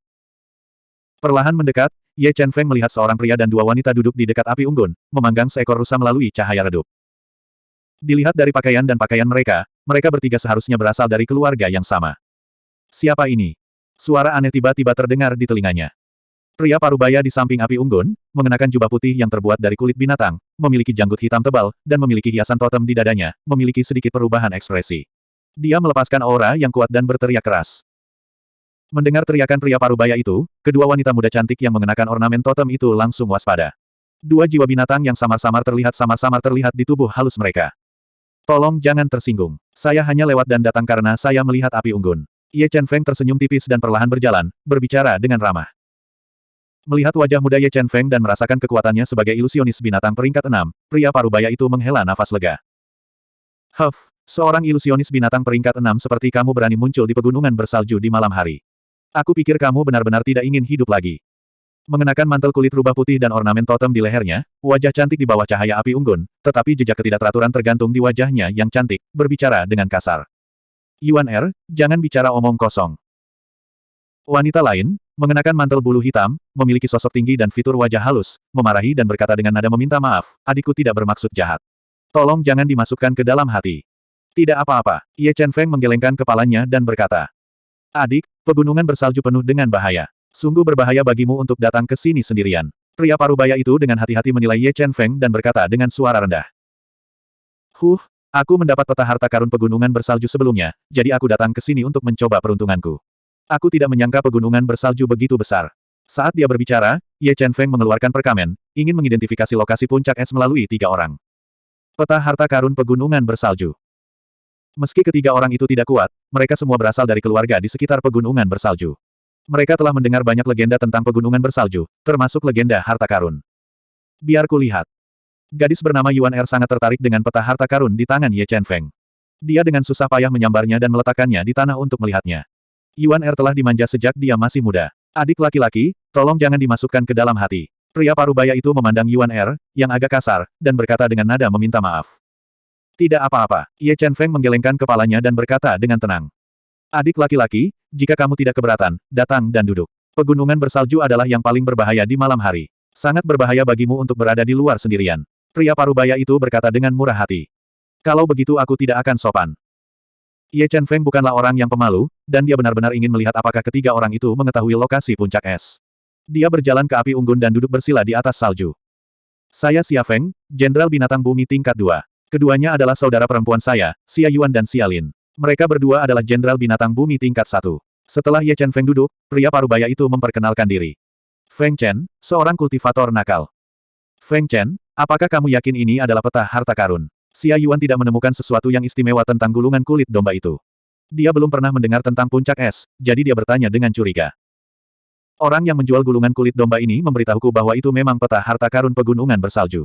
Perlahan mendekat, Ye Chen Feng melihat seorang pria dan dua wanita duduk di dekat api unggun, memanggang seekor rusa melalui cahaya redup. Dilihat dari pakaian dan pakaian mereka, mereka bertiga seharusnya berasal dari keluarga yang sama. Siapa ini? Suara aneh tiba-tiba terdengar di telinganya. Pria parubaya di samping api unggun, mengenakan jubah putih yang terbuat dari kulit binatang, memiliki janggut hitam tebal, dan memiliki hiasan totem di dadanya, memiliki sedikit perubahan ekspresi. Dia melepaskan aura yang kuat dan berteriak keras. Mendengar teriakan pria parubaya itu, kedua wanita muda cantik yang mengenakan ornamen totem itu langsung waspada. Dua jiwa binatang yang samar-samar terlihat samar-samar terlihat di tubuh halus mereka. Tolong jangan tersinggung. Saya hanya lewat dan datang karena saya melihat api unggun. Ye Chen Feng tersenyum tipis dan perlahan berjalan, berbicara dengan ramah. Melihat wajah muda Ye Chen Feng dan merasakan kekuatannya sebagai ilusionis binatang peringkat enam, pria parubaya itu menghela nafas lega. Huff, Seorang ilusionis binatang peringkat enam seperti kamu berani muncul di pegunungan bersalju di malam hari. Aku pikir kamu benar-benar tidak ingin hidup lagi. Mengenakan mantel kulit rubah putih dan ornamen totem di lehernya, wajah cantik di bawah cahaya api unggun, tetapi jejak ketidakteraturan tergantung di wajahnya yang cantik, berbicara dengan kasar. Yuan Er, jangan bicara omong kosong. Wanita lain, mengenakan mantel bulu hitam, memiliki sosok tinggi dan fitur wajah halus, memarahi dan berkata dengan nada meminta maaf, adikku tidak bermaksud jahat. Tolong jangan dimasukkan ke dalam hati. Tidak apa-apa. Ye Chen Feng menggelengkan kepalanya dan berkata. Adik, pegunungan bersalju penuh dengan bahaya. Sungguh berbahaya bagimu untuk datang ke sini sendirian. Pria parubaya itu dengan hati-hati menilai Ye Chen Feng dan berkata dengan suara rendah. Huh, aku mendapat peta harta karun pegunungan bersalju sebelumnya, jadi aku datang ke sini untuk mencoba peruntunganku. Aku tidak menyangka pegunungan bersalju begitu besar. Saat dia berbicara, Ye Chen Feng mengeluarkan perkamen, ingin mengidentifikasi lokasi puncak es melalui tiga orang. Peta harta karun pegunungan bersalju. Meski ketiga orang itu tidak kuat, mereka semua berasal dari keluarga di sekitar pegunungan bersalju. Mereka telah mendengar banyak legenda tentang pegunungan bersalju, termasuk legenda harta karun. Biar kulihat. Gadis bernama Yuan Er sangat tertarik dengan peta harta karun di tangan Ye Chen Feng. Dia dengan susah payah menyambarnya dan meletakkannya di tanah untuk melihatnya. Yuan Er telah dimanja sejak dia masih muda. Adik laki-laki, tolong jangan dimasukkan ke dalam hati. Pria parubaya itu memandang Yuan Er, yang agak kasar, dan berkata dengan nada meminta maaf. Tidak apa-apa, Ye Chen Feng menggelengkan kepalanya dan berkata dengan tenang. Adik laki-laki, jika kamu tidak keberatan, datang dan duduk. Pegunungan bersalju adalah yang paling berbahaya di malam hari. Sangat berbahaya bagimu untuk berada di luar sendirian. Pria parubaya itu berkata dengan murah hati. Kalau begitu aku tidak akan sopan. Ye Chen Feng bukanlah orang yang pemalu, dan dia benar-benar ingin melihat apakah ketiga orang itu mengetahui lokasi puncak es. Dia berjalan ke api unggun dan duduk bersila di atas salju. Saya Xia Feng, Jenderal Binatang Bumi tingkat 2. Keduanya adalah saudara perempuan saya, Xia Yuan dan Xia Lin. Mereka berdua adalah Jenderal Binatang Bumi tingkat 1. Setelah Ye Chen Feng duduk, pria parubaya itu memperkenalkan diri. Feng Chen, seorang kultivator nakal. Feng Chen, apakah kamu yakin ini adalah peta harta karun? Xia Yuan tidak menemukan sesuatu yang istimewa tentang gulungan kulit domba itu. Dia belum pernah mendengar tentang puncak es, jadi dia bertanya dengan curiga. Orang yang menjual gulungan kulit domba ini memberitahuku bahwa itu memang peta harta karun pegunungan bersalju.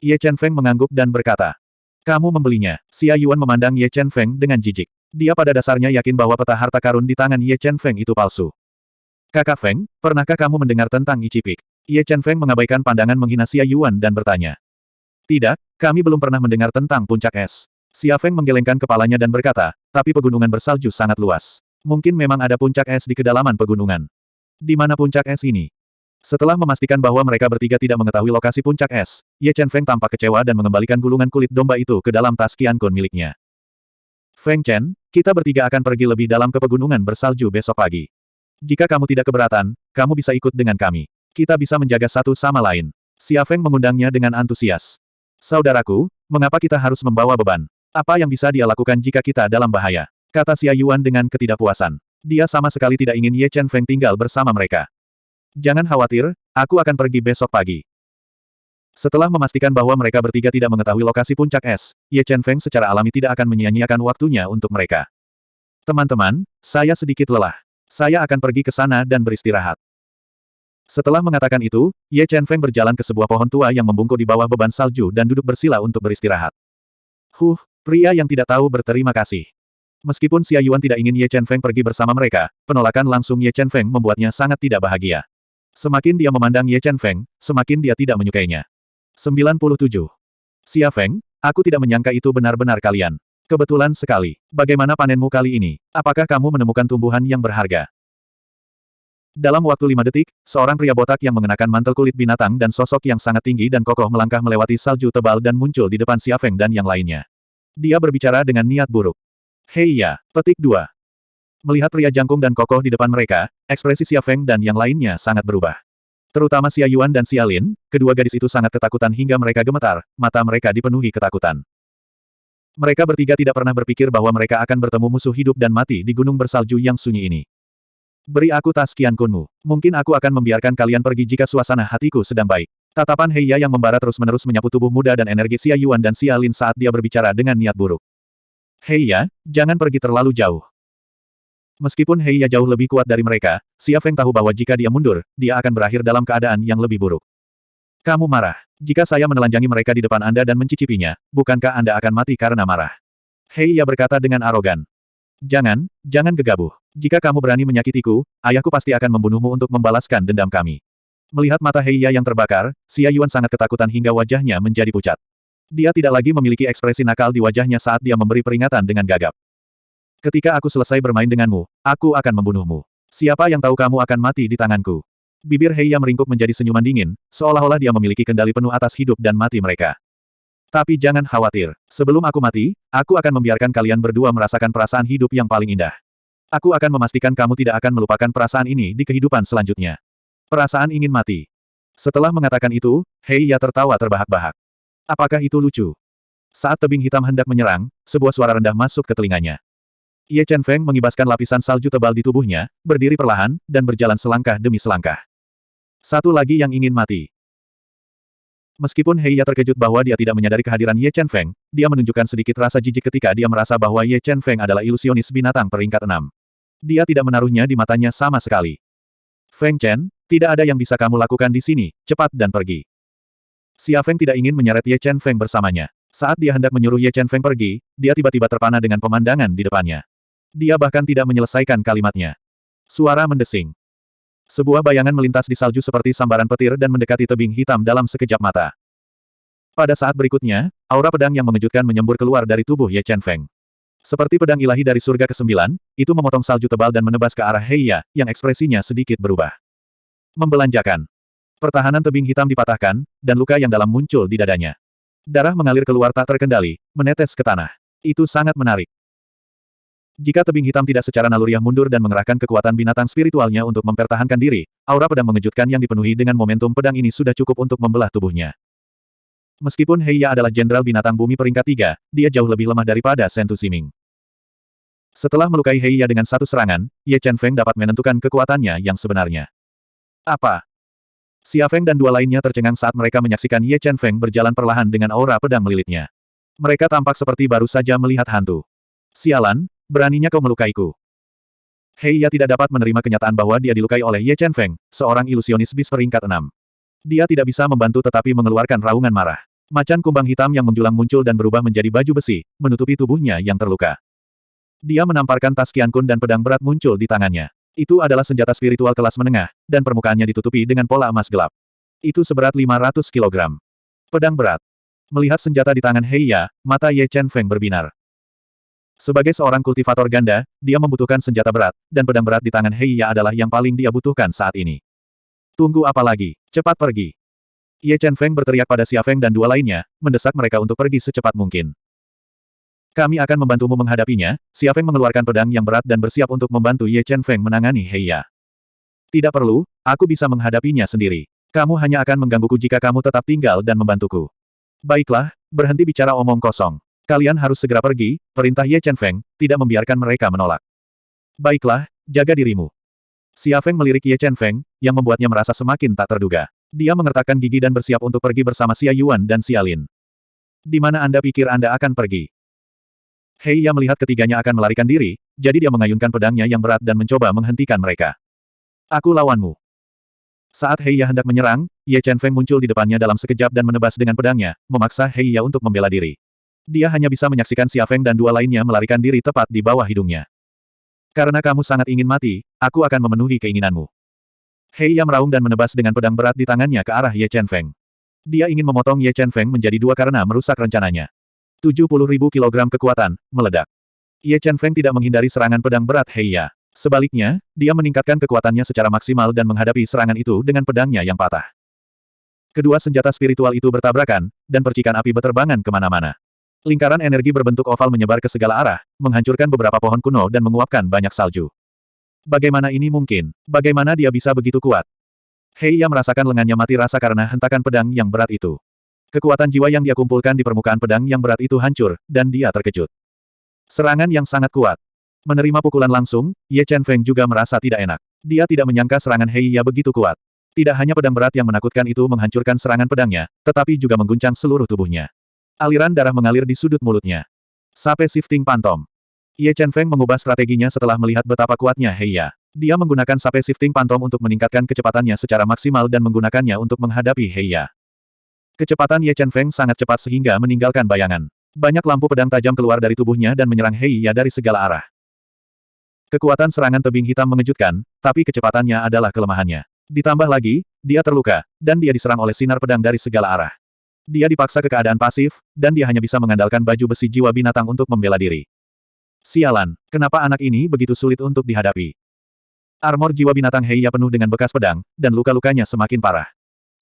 Ye Chen Feng mengangguk dan berkata, Kamu membelinya. Xia Yuan memandang Ye Chen Feng dengan jijik. Dia pada dasarnya yakin bahwa peta harta karun di tangan Ye Chen Feng itu palsu. Kakak Feng, pernahkah kamu mendengar tentang Ichipik? Ye Chen Feng mengabaikan pandangan menghina Xia Yuan dan bertanya. Tidak, kami belum pernah mendengar tentang puncak es. Xia Feng menggelengkan kepalanya dan berkata, tapi pegunungan bersalju sangat luas. Mungkin memang ada puncak es di kedalaman pegunungan. Di mana puncak es ini? Setelah memastikan bahwa mereka bertiga tidak mengetahui lokasi puncak es, Ye Chen Feng tampak kecewa dan mengembalikan gulungan kulit domba itu ke dalam tas Qian Kun miliknya. Feng Chen, kita bertiga akan pergi lebih dalam ke pegunungan bersalju besok pagi. Jika kamu tidak keberatan, kamu bisa ikut dengan kami. Kita bisa menjaga satu sama lain. Xia Feng mengundangnya dengan antusias. Saudaraku, mengapa kita harus membawa beban? Apa yang bisa dia lakukan jika kita dalam bahaya? Kata Xia Yuan dengan ketidakpuasan. Dia sama sekali tidak ingin Ye Chen Feng tinggal bersama mereka. Jangan khawatir, aku akan pergi besok pagi. Setelah memastikan bahwa mereka bertiga tidak mengetahui lokasi puncak es, Ye Chen Feng secara alami tidak akan menyia-nyiakan waktunya untuk mereka. Teman-teman, saya sedikit lelah. Saya akan pergi ke sana dan beristirahat. Setelah mengatakan itu, Ye Chen Feng berjalan ke sebuah pohon tua yang membungkuk di bawah beban salju dan duduk bersila untuk beristirahat. Huh, pria yang tidak tahu berterima kasih. Meskipun Xia Yuan tidak ingin Ye Chen Feng pergi bersama mereka, penolakan langsung Ye Chen Feng membuatnya sangat tidak bahagia. Semakin dia memandang Ye Chen Feng, semakin dia tidak menyukainya. 97. Xia Feng, aku tidak menyangka itu benar-benar kalian. Kebetulan sekali. Bagaimana panenmu kali ini? Apakah kamu menemukan tumbuhan yang berharga? Dalam waktu lima detik, seorang pria botak yang mengenakan mantel kulit binatang dan sosok yang sangat tinggi dan kokoh melangkah melewati salju tebal dan muncul di depan Xia dan yang lainnya. Dia berbicara dengan niat buruk. Hei ya, petik 2. Melihat pria jangkung dan kokoh di depan mereka, ekspresi Xia dan yang lainnya sangat berubah. Terutama Xia Yuan dan Xia Lin, kedua gadis itu sangat ketakutan hingga mereka gemetar, mata mereka dipenuhi ketakutan. Mereka bertiga tidak pernah berpikir bahwa mereka akan bertemu musuh hidup dan mati di gunung bersalju yang sunyi ini. Beri aku tas kian kunmu. Mungkin aku akan membiarkan kalian pergi jika suasana hatiku sedang baik. Tatapan Heia yang membara terus-menerus menyapu tubuh muda dan energi Xia Yuan dan Xia Lin saat dia berbicara dengan niat buruk. Hei ya, jangan pergi terlalu jauh. Meskipun Hei ya jauh lebih kuat dari mereka, Xia Feng tahu bahwa jika dia mundur, dia akan berakhir dalam keadaan yang lebih buruk. Kamu marah. Jika saya menelanjangi mereka di depan Anda dan mencicipinya, bukankah Anda akan mati karena marah? Hei ya berkata dengan arogan. Jangan, jangan gegabah. Jika kamu berani menyakitiku, ayahku pasti akan membunuhmu untuk membalaskan dendam kami. Melihat mata Hei Ya yang terbakar, Xia Yuan sangat ketakutan hingga wajahnya menjadi pucat. Dia tidak lagi memiliki ekspresi nakal di wajahnya saat dia memberi peringatan dengan gagap. Ketika aku selesai bermain denganmu, aku akan membunuhmu. Siapa yang tahu kamu akan mati di tanganku? Bibir Heiya meringkuk menjadi senyuman dingin, seolah-olah dia memiliki kendali penuh atas hidup dan mati mereka. Tapi jangan khawatir, sebelum aku mati, aku akan membiarkan kalian berdua merasakan perasaan hidup yang paling indah. Aku akan memastikan kamu tidak akan melupakan perasaan ini di kehidupan selanjutnya. Perasaan ingin mati. Setelah mengatakan itu, Heiya tertawa terbahak-bahak. Apakah itu lucu? Saat tebing hitam hendak menyerang, sebuah suara rendah masuk ke telinganya. Ye Chen Feng mengibaskan lapisan salju tebal di tubuhnya, berdiri perlahan, dan berjalan selangkah demi selangkah. Satu lagi yang ingin mati. Meskipun Heiya terkejut bahwa dia tidak menyadari kehadiran Ye Chen Feng, dia menunjukkan sedikit rasa jijik ketika dia merasa bahwa Ye Chen Feng adalah ilusionis binatang peringkat enam. Dia tidak menaruhnya di matanya sama sekali. Feng Chen, tidak ada yang bisa kamu lakukan di sini, cepat dan pergi. Xia Feng tidak ingin menyeret Ye Chen Feng bersamanya. Saat dia hendak menyuruh Ye Chen Feng pergi, dia tiba-tiba terpana dengan pemandangan di depannya. Dia bahkan tidak menyelesaikan kalimatnya. Suara mendesing. Sebuah bayangan melintas di salju seperti sambaran petir dan mendekati tebing hitam dalam sekejap mata. Pada saat berikutnya, aura pedang yang mengejutkan menyembur keluar dari tubuh Ye Chen Feng. Seperti pedang ilahi dari surga kesembilan, itu memotong salju tebal dan menebas ke arah Heiya, yang ekspresinya sedikit berubah. Membelanjakan. Pertahanan tebing hitam dipatahkan, dan luka yang dalam muncul di dadanya. Darah mengalir keluar tak terkendali, menetes ke tanah. Itu sangat menarik. Jika tebing hitam tidak secara naluriah mundur dan mengerahkan kekuatan binatang spiritualnya untuk mempertahankan diri, aura pedang mengejutkan yang dipenuhi dengan momentum pedang ini sudah cukup untuk membelah tubuhnya. Meskipun Heiya adalah jenderal binatang bumi peringkat tiga, dia jauh lebih lemah daripada Sentu Siming. Setelah melukai Heiya dengan satu serangan, Ye Chen Feng dapat menentukan kekuatannya yang sebenarnya. Apa? Xia Feng dan dua lainnya tercengang saat mereka menyaksikan Ye Chen Feng berjalan perlahan dengan aura pedang melilitnya. Mereka tampak seperti baru saja melihat hantu. Sialan, beraninya kau melukaiku. Heiya tidak dapat menerima kenyataan bahwa dia dilukai oleh Ye Chen Feng, seorang ilusionis bis peringkat enam. Dia tidak bisa membantu tetapi mengeluarkan raungan marah. Macan kumbang hitam yang menjulang muncul dan berubah menjadi baju besi, menutupi tubuhnya yang terluka. Dia menamparkan tas Kun dan pedang berat muncul di tangannya. Itu adalah senjata spiritual kelas menengah, dan permukaannya ditutupi dengan pola emas gelap. Itu seberat 500 kg. Pedang berat. Melihat senjata di tangan Heiya, mata Ye Chen Feng berbinar. Sebagai seorang kultivator ganda, dia membutuhkan senjata berat, dan pedang berat di tangan Heiya adalah yang paling dia butuhkan saat ini. Tunggu apa lagi? Cepat pergi. Ye Chen Feng berteriak pada Xia Feng dan dua lainnya, mendesak mereka untuk pergi secepat mungkin. Kami akan membantumu menghadapinya, Xia Feng mengeluarkan pedang yang berat dan bersiap untuk membantu Ye Chen Feng menangani Heiya. Tidak perlu, aku bisa menghadapinya sendiri. Kamu hanya akan menggangguku jika kamu tetap tinggal dan membantuku. Baiklah, berhenti bicara omong kosong. Kalian harus segera pergi, perintah Ye Chen Feng, tidak membiarkan mereka menolak. Baiklah, jaga dirimu. Xia Feng melirik Ye Chen Feng, yang membuatnya merasa semakin tak terduga. Dia mengertakkan gigi dan bersiap untuk pergi bersama Xia Yuan dan Xia Lin. Di mana Anda pikir Anda akan pergi? Hei Ya melihat ketiganya akan melarikan diri, jadi dia mengayunkan pedangnya yang berat dan mencoba menghentikan mereka. Aku lawanmu. Saat Hei Ya hendak menyerang, Ye Chen Feng muncul di depannya dalam sekejap dan menebas dengan pedangnya, memaksa Hei Ya untuk membela diri. Dia hanya bisa menyaksikan Xia Feng dan dua lainnya melarikan diri tepat di bawah hidungnya. Karena kamu sangat ingin mati, aku akan memenuhi keinginanmu. Hei Ya meraung dan menebas dengan pedang berat di tangannya ke arah Ye Chen Feng. Dia ingin memotong Ye Chen Feng menjadi dua karena merusak rencananya. 70 ribu kilogram kekuatan, meledak. Ye Chen Feng tidak menghindari serangan pedang berat Hei Ya. Sebaliknya, dia meningkatkan kekuatannya secara maksimal dan menghadapi serangan itu dengan pedangnya yang patah. Kedua senjata spiritual itu bertabrakan, dan percikan api berterbangan ke mana-mana. Lingkaran energi berbentuk oval menyebar ke segala arah, menghancurkan beberapa pohon kuno dan menguapkan banyak salju. Bagaimana ini mungkin? Bagaimana dia bisa begitu kuat? Hei Ya merasakan lengannya mati rasa karena hentakan pedang yang berat itu. Kekuatan jiwa yang dia kumpulkan di permukaan pedang yang berat itu hancur, dan dia terkejut. Serangan yang sangat kuat. Menerima pukulan langsung, Ye Chen Feng juga merasa tidak enak. Dia tidak menyangka serangan Hei Ya begitu kuat. Tidak hanya pedang berat yang menakutkan itu menghancurkan serangan pedangnya, tetapi juga mengguncang seluruh tubuhnya. Aliran darah mengalir di sudut mulutnya. Sape Shifting Pantom. Ye Chen Feng mengubah strateginya setelah melihat betapa kuatnya Heiya. Dia menggunakan Sape Shifting Pantom untuk meningkatkan kecepatannya secara maksimal dan menggunakannya untuk menghadapi Heiya. Kecepatan Ye Chen Feng sangat cepat sehingga meninggalkan bayangan. Banyak lampu pedang tajam keluar dari tubuhnya dan menyerang Heiya dari segala arah. Kekuatan serangan tebing hitam mengejutkan, tapi kecepatannya adalah kelemahannya. Ditambah lagi, dia terluka, dan dia diserang oleh sinar pedang dari segala arah. Dia dipaksa ke keadaan pasif, dan dia hanya bisa mengandalkan baju besi jiwa binatang untuk membela diri. Sialan, kenapa anak ini begitu sulit untuk dihadapi? Armor jiwa binatang Heiya penuh dengan bekas pedang, dan luka-lukanya semakin parah.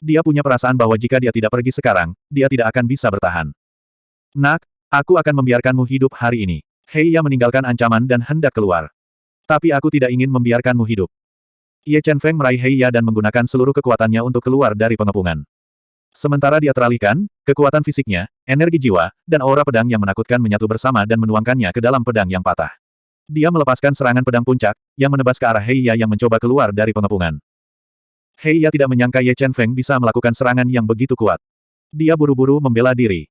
Dia punya perasaan bahwa jika dia tidak pergi sekarang, dia tidak akan bisa bertahan. Nak, aku akan membiarkanmu hidup hari ini. Heiya meninggalkan ancaman dan hendak keluar. Tapi aku tidak ingin membiarkanmu hidup. Ye Chen Feng meraih Heiya dan menggunakan seluruh kekuatannya untuk keluar dari pengepungan. Sementara dia teralihkan, kekuatan fisiknya, energi jiwa, dan aura pedang yang menakutkan menyatu bersama dan menuangkannya ke dalam pedang yang patah. Dia melepaskan serangan pedang puncak, yang menebas ke arah Heiya yang mencoba keluar dari pengepungan. Heiya tidak menyangka Ye Chen Feng bisa melakukan serangan yang begitu kuat. Dia buru-buru membela diri.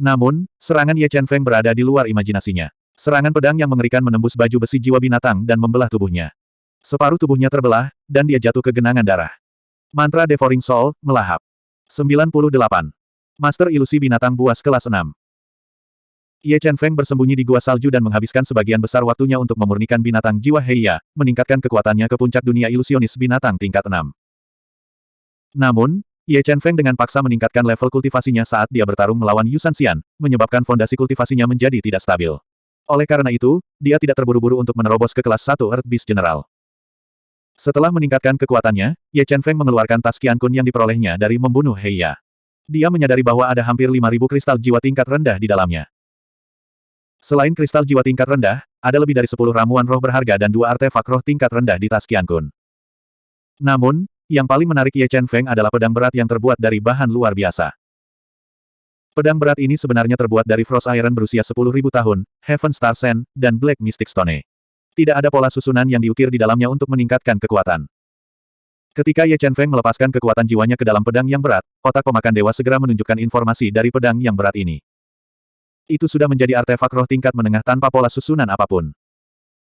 Namun, serangan Ye Chen Feng berada di luar imajinasinya. Serangan pedang yang mengerikan menembus baju besi jiwa binatang dan membelah tubuhnya. Separuh tubuhnya terbelah, dan dia jatuh ke genangan darah. Mantra Devouring Soul, melahap. 98. Master Ilusi Binatang Buas Kelas 6 Ye Chen Feng bersembunyi di gua salju dan menghabiskan sebagian besar waktunya untuk memurnikan binatang jiwa Heia, meningkatkan kekuatannya ke puncak dunia ilusionis binatang tingkat 6. Namun, Ye Chen Feng dengan paksa meningkatkan level kultivasinya saat dia bertarung melawan Yu Xian, menyebabkan fondasi kultivasinya menjadi tidak stabil. Oleh karena itu, dia tidak terburu-buru untuk menerobos ke kelas 1 Earth Beast General. Setelah meningkatkan kekuatannya, Ye Chen Feng mengeluarkan tas Qian Kun yang diperolehnya dari membunuh Heia. Dia menyadari bahwa ada hampir 5.000 kristal jiwa tingkat rendah di dalamnya. Selain kristal jiwa tingkat rendah, ada lebih dari 10 ramuan roh berharga dan dua artefak roh tingkat rendah di tas Qian Kun. Namun, yang paling menarik Ye Chen Feng adalah pedang berat yang terbuat dari bahan luar biasa. Pedang berat ini sebenarnya terbuat dari Frost Iron berusia 10.000 tahun, Heaven Star Sand, dan Black Mystic Stone. Tidak ada pola susunan yang diukir di dalamnya untuk meningkatkan kekuatan. Ketika Ye Chen Feng melepaskan kekuatan jiwanya ke dalam pedang yang berat, otak pemakan dewa segera menunjukkan informasi dari pedang yang berat ini. Itu sudah menjadi artefak roh tingkat menengah tanpa pola susunan apa pun.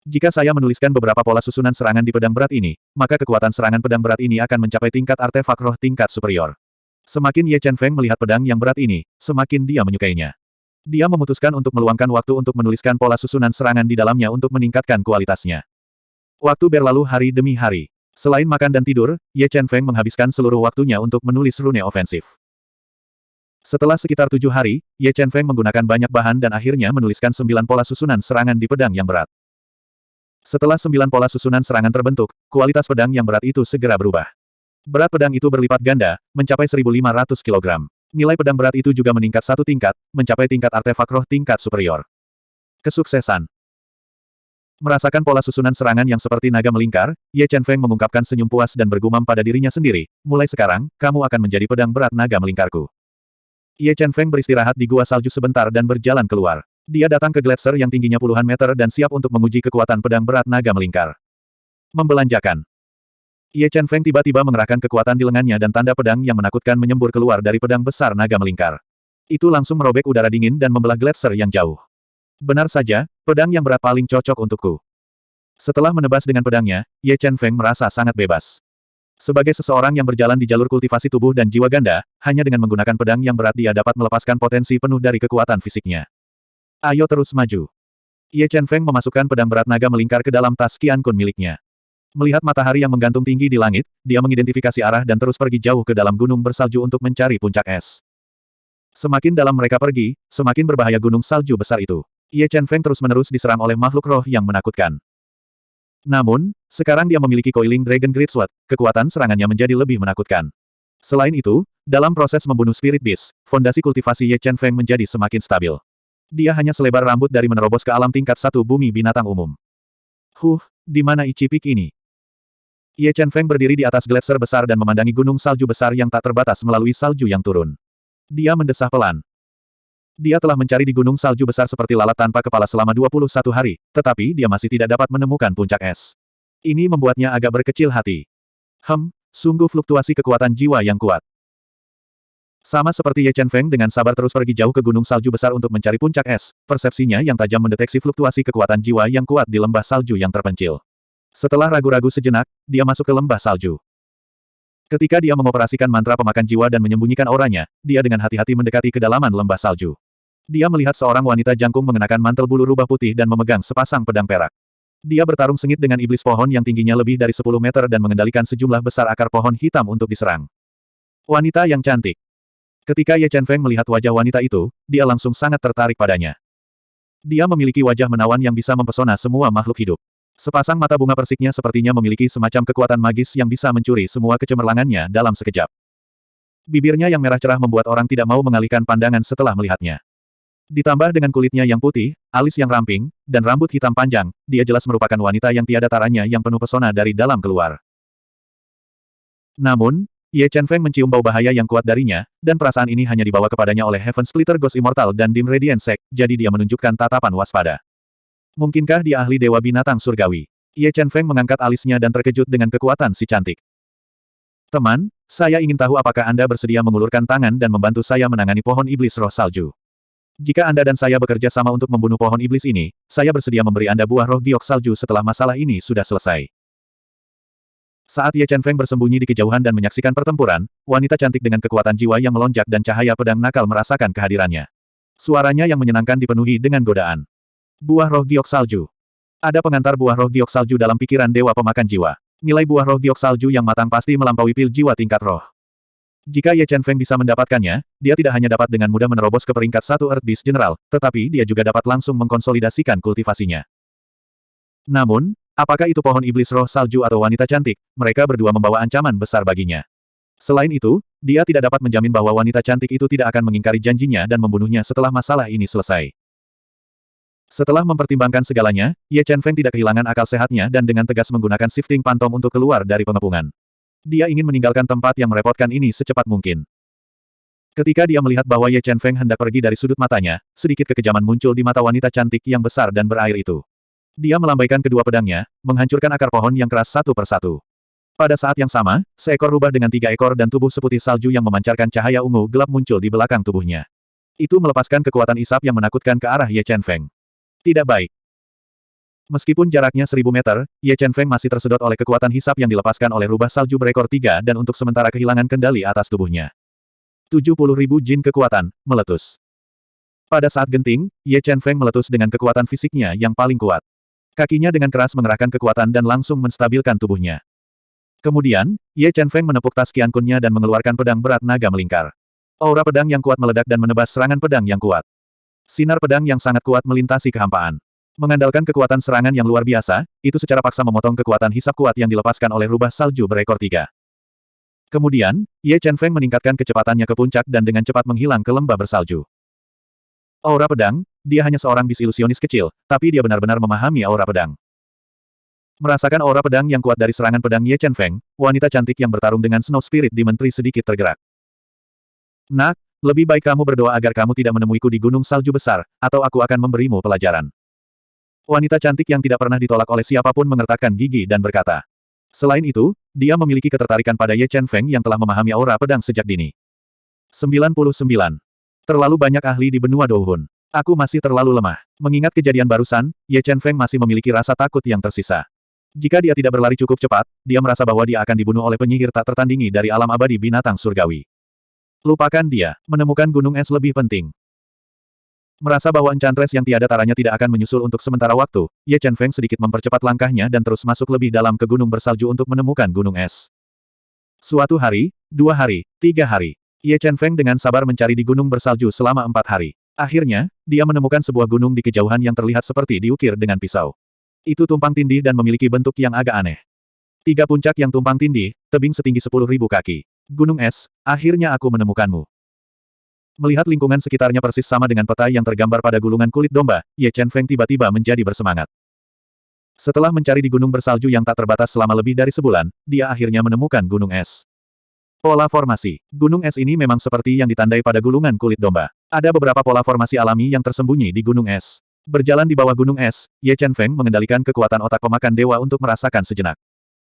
Jika saya menuliskan beberapa pola susunan serangan di pedang berat ini, maka kekuatan serangan pedang berat ini akan mencapai tingkat artefak roh tingkat superior. Semakin Ye Chen Feng melihat pedang yang berat ini, semakin dia menyukainya. Dia memutuskan untuk meluangkan waktu untuk menuliskan pola susunan serangan di dalamnya untuk meningkatkan kualitasnya. Waktu berlalu hari demi hari. Selain makan dan tidur, Ye Chen Feng menghabiskan seluruh waktunya untuk menulis rune ofensif. Setelah sekitar tujuh hari, Ye Chen Feng menggunakan banyak bahan dan akhirnya menuliskan sembilan pola susunan serangan di pedang yang berat. Setelah sembilan pola susunan serangan terbentuk, kualitas pedang yang berat itu segera berubah. Berat pedang itu berlipat ganda, mencapai 1.500 kg. Nilai pedang berat itu juga meningkat satu tingkat, mencapai tingkat artefak roh tingkat superior. Kesuksesan Merasakan pola susunan serangan yang seperti naga melingkar, Ye Chen Feng mengungkapkan senyum puas dan bergumam pada dirinya sendiri, mulai sekarang, kamu akan menjadi pedang berat naga melingkarku. Ye Chen Feng beristirahat di gua salju sebentar dan berjalan keluar. Dia datang ke gletser yang tingginya puluhan meter dan siap untuk menguji kekuatan pedang berat naga melingkar. Membelanjakan. Ye Chen Feng tiba-tiba mengerahkan kekuatan di lengannya dan tanda pedang yang menakutkan menyembur keluar dari pedang besar naga melingkar. Itu langsung merobek udara dingin dan membelah gletser yang jauh. Benar saja, pedang yang berat paling cocok untukku. Setelah menebas dengan pedangnya, Ye Chen Feng merasa sangat bebas. Sebagai seseorang yang berjalan di jalur kultivasi tubuh dan jiwa ganda, hanya dengan menggunakan pedang yang berat dia dapat melepaskan potensi penuh dari kekuatan fisiknya. Ayo terus maju. Ye Chen Feng memasukkan pedang berat naga melingkar ke dalam tas Qian Kun miliknya. Melihat matahari yang menggantung tinggi di langit, dia mengidentifikasi arah dan terus pergi jauh ke dalam gunung bersalju untuk mencari puncak es. Semakin dalam mereka pergi, semakin berbahaya gunung salju besar itu. Ye Chen Feng terus-menerus diserang oleh makhluk roh yang menakutkan. Namun, sekarang dia memiliki Coiling Dragon Great Sword, kekuatan serangannya menjadi lebih menakutkan. Selain itu, dalam proses membunuh Spirit Beast, fondasi kultivasi Ye Chen Feng menjadi semakin stabil. Dia hanya selebar rambut dari menerobos ke alam tingkat satu bumi binatang umum. Huh, di mana Ichipik ini? Ye Chen Feng berdiri di atas gletser besar dan memandangi gunung salju besar yang tak terbatas melalui salju yang turun. Dia mendesah pelan. Dia telah mencari di gunung salju besar seperti lalat tanpa kepala selama 21 hari, tetapi dia masih tidak dapat menemukan puncak es. Ini membuatnya agak berkecil hati. Hem, sungguh fluktuasi kekuatan jiwa yang kuat. Sama seperti Ye Chen Feng dengan sabar terus pergi jauh ke gunung salju besar untuk mencari puncak es, persepsinya yang tajam mendeteksi fluktuasi kekuatan jiwa yang kuat di lembah salju yang terpencil. Setelah ragu-ragu sejenak, dia masuk ke lembah salju. Ketika dia mengoperasikan mantra pemakan jiwa dan menyembunyikan auranya, dia dengan hati-hati mendekati kedalaman lembah salju. Dia melihat seorang wanita jangkung mengenakan mantel bulu rubah putih dan memegang sepasang pedang perak. Dia bertarung sengit dengan iblis pohon yang tingginya lebih dari 10 meter dan mengendalikan sejumlah besar akar pohon hitam untuk diserang. Wanita yang cantik. Ketika Ye Chen Feng melihat wajah wanita itu, dia langsung sangat tertarik padanya. Dia memiliki wajah menawan yang bisa mempesona semua makhluk hidup. Sepasang mata bunga persiknya sepertinya memiliki semacam kekuatan magis yang bisa mencuri semua kecemerlangannya dalam sekejap. Bibirnya yang merah cerah membuat orang tidak mau mengalihkan pandangan setelah melihatnya. Ditambah dengan kulitnya yang putih, alis yang ramping, dan rambut hitam panjang, dia jelas merupakan wanita yang tiada taranya yang penuh pesona dari dalam keluar. Namun, Ye Chen Feng mencium bau bahaya yang kuat darinya, dan perasaan ini hanya dibawa kepadanya oleh Heaven Splitter Ghost Immortal dan Dim Radiant Sect, jadi dia menunjukkan tatapan waspada. Mungkinkah dia ahli dewa binatang surgawi? Ye Chen Feng mengangkat alisnya dan terkejut dengan kekuatan si cantik. Teman, saya ingin tahu apakah Anda bersedia mengulurkan tangan dan membantu saya menangani pohon iblis roh salju. Jika Anda dan saya bekerja sama untuk membunuh pohon iblis ini, saya bersedia memberi Anda buah roh giok salju setelah masalah ini sudah selesai. Saat Ye Chen Feng bersembunyi di kejauhan dan menyaksikan pertempuran, wanita cantik dengan kekuatan jiwa yang melonjak dan cahaya pedang nakal merasakan kehadirannya. Suaranya yang menyenangkan dipenuhi dengan godaan. Buah roh giok salju. Ada pengantar buah roh giok salju dalam pikiran dewa pemakan jiwa. Nilai buah roh giok salju yang matang pasti melampaui pil jiwa tingkat roh. Jika Ye Chen Feng bisa mendapatkannya, dia tidak hanya dapat dengan mudah menerobos ke peringkat satu Earth Beast General, tetapi dia juga dapat langsung mengkonsolidasikan kultivasinya. Namun, apakah itu pohon iblis roh salju atau wanita cantik, mereka berdua membawa ancaman besar baginya. Selain itu, dia tidak dapat menjamin bahwa wanita cantik itu tidak akan mengingkari janjinya dan membunuhnya setelah masalah ini selesai. Setelah mempertimbangkan segalanya, Ye Chen Feng tidak kehilangan akal sehatnya dan dengan tegas menggunakan shifting pantom untuk keluar dari pengepungan. Dia ingin meninggalkan tempat yang merepotkan ini secepat mungkin. Ketika dia melihat bahwa Ye Chen Feng hendak pergi dari sudut matanya, sedikit kekejaman muncul di mata wanita cantik yang besar dan berair itu. Dia melambaikan kedua pedangnya, menghancurkan akar pohon yang keras satu persatu. Pada saat yang sama, seekor rubah dengan tiga ekor dan tubuh seputih salju yang memancarkan cahaya ungu gelap muncul di belakang tubuhnya. Itu melepaskan kekuatan isap yang menakutkan ke arah Ye Chen Feng. Tidak baik. Meskipun jaraknya seribu meter, Ye Chen Feng masih tersedot oleh kekuatan hisap yang dilepaskan oleh rubah salju berekor tiga dan untuk sementara kehilangan kendali atas tubuhnya. 70 ribu jin kekuatan, meletus. Pada saat genting, Ye Chen Feng meletus dengan kekuatan fisiknya yang paling kuat. Kakinya dengan keras mengerahkan kekuatan dan langsung menstabilkan tubuhnya. Kemudian, Ye Chen Feng menepuk tas Qian Kunnya dan mengeluarkan pedang berat naga melingkar. Aura pedang yang kuat meledak dan menebas serangan pedang yang kuat. Sinar pedang yang sangat kuat melintasi kehampaan. Mengandalkan kekuatan serangan yang luar biasa, itu secara paksa memotong kekuatan hisap kuat yang dilepaskan oleh rubah salju berekor tiga. Kemudian, Ye Chen Feng meningkatkan kecepatannya ke puncak dan dengan cepat menghilang ke lembah bersalju. Aura pedang, dia hanya seorang disilusionis kecil, tapi dia benar-benar memahami aura pedang. Merasakan aura pedang yang kuat dari serangan pedang Ye Chen Feng, wanita cantik yang bertarung dengan Snow Spirit di menteri sedikit tergerak. Nak, lebih baik kamu berdoa agar kamu tidak menemuiku di gunung salju besar, atau aku akan memberimu pelajaran. Wanita cantik yang tidak pernah ditolak oleh siapa pun mengertakkan gigi dan berkata. Selain itu, dia memiliki ketertarikan pada Ye Chen Feng yang telah memahami aura pedang sejak dini. 99. Terlalu banyak ahli di benua Douhun. Aku masih terlalu lemah. Mengingat kejadian barusan, Ye Chen Feng masih memiliki rasa takut yang tersisa. Jika dia tidak berlari cukup cepat, dia merasa bahwa dia akan dibunuh oleh penyihir tak tertandingi dari alam abadi binatang surgawi. Lupakan dia, menemukan gunung es lebih penting. Merasa bahwa enchantress yang tiada taranya tidak akan menyusul untuk sementara waktu, Ye Chen Feng sedikit mempercepat langkahnya dan terus masuk lebih dalam ke gunung bersalju untuk menemukan gunung es. Suatu hari, dua hari, tiga hari, Ye Chen Feng dengan sabar mencari di gunung bersalju selama empat hari. Akhirnya, dia menemukan sebuah gunung di kejauhan yang terlihat seperti diukir dengan pisau. Itu tumpang tindih dan memiliki bentuk yang agak aneh. Tiga puncak yang tumpang tindih, tebing setinggi sepuluh ribu kaki. Gunung es, akhirnya aku menemukanmu. Melihat lingkungan sekitarnya persis sama dengan peta yang tergambar pada gulungan kulit domba, Ye Chen Feng tiba-tiba menjadi bersemangat. Setelah mencari di gunung bersalju yang tak terbatas selama lebih dari sebulan, dia akhirnya menemukan gunung es. Pola formasi. Gunung es ini memang seperti yang ditandai pada gulungan kulit domba. Ada beberapa pola formasi alami yang tersembunyi di gunung es. Berjalan di bawah gunung es, Ye Chen Feng mengendalikan kekuatan otak pemakan dewa untuk merasakan sejenak.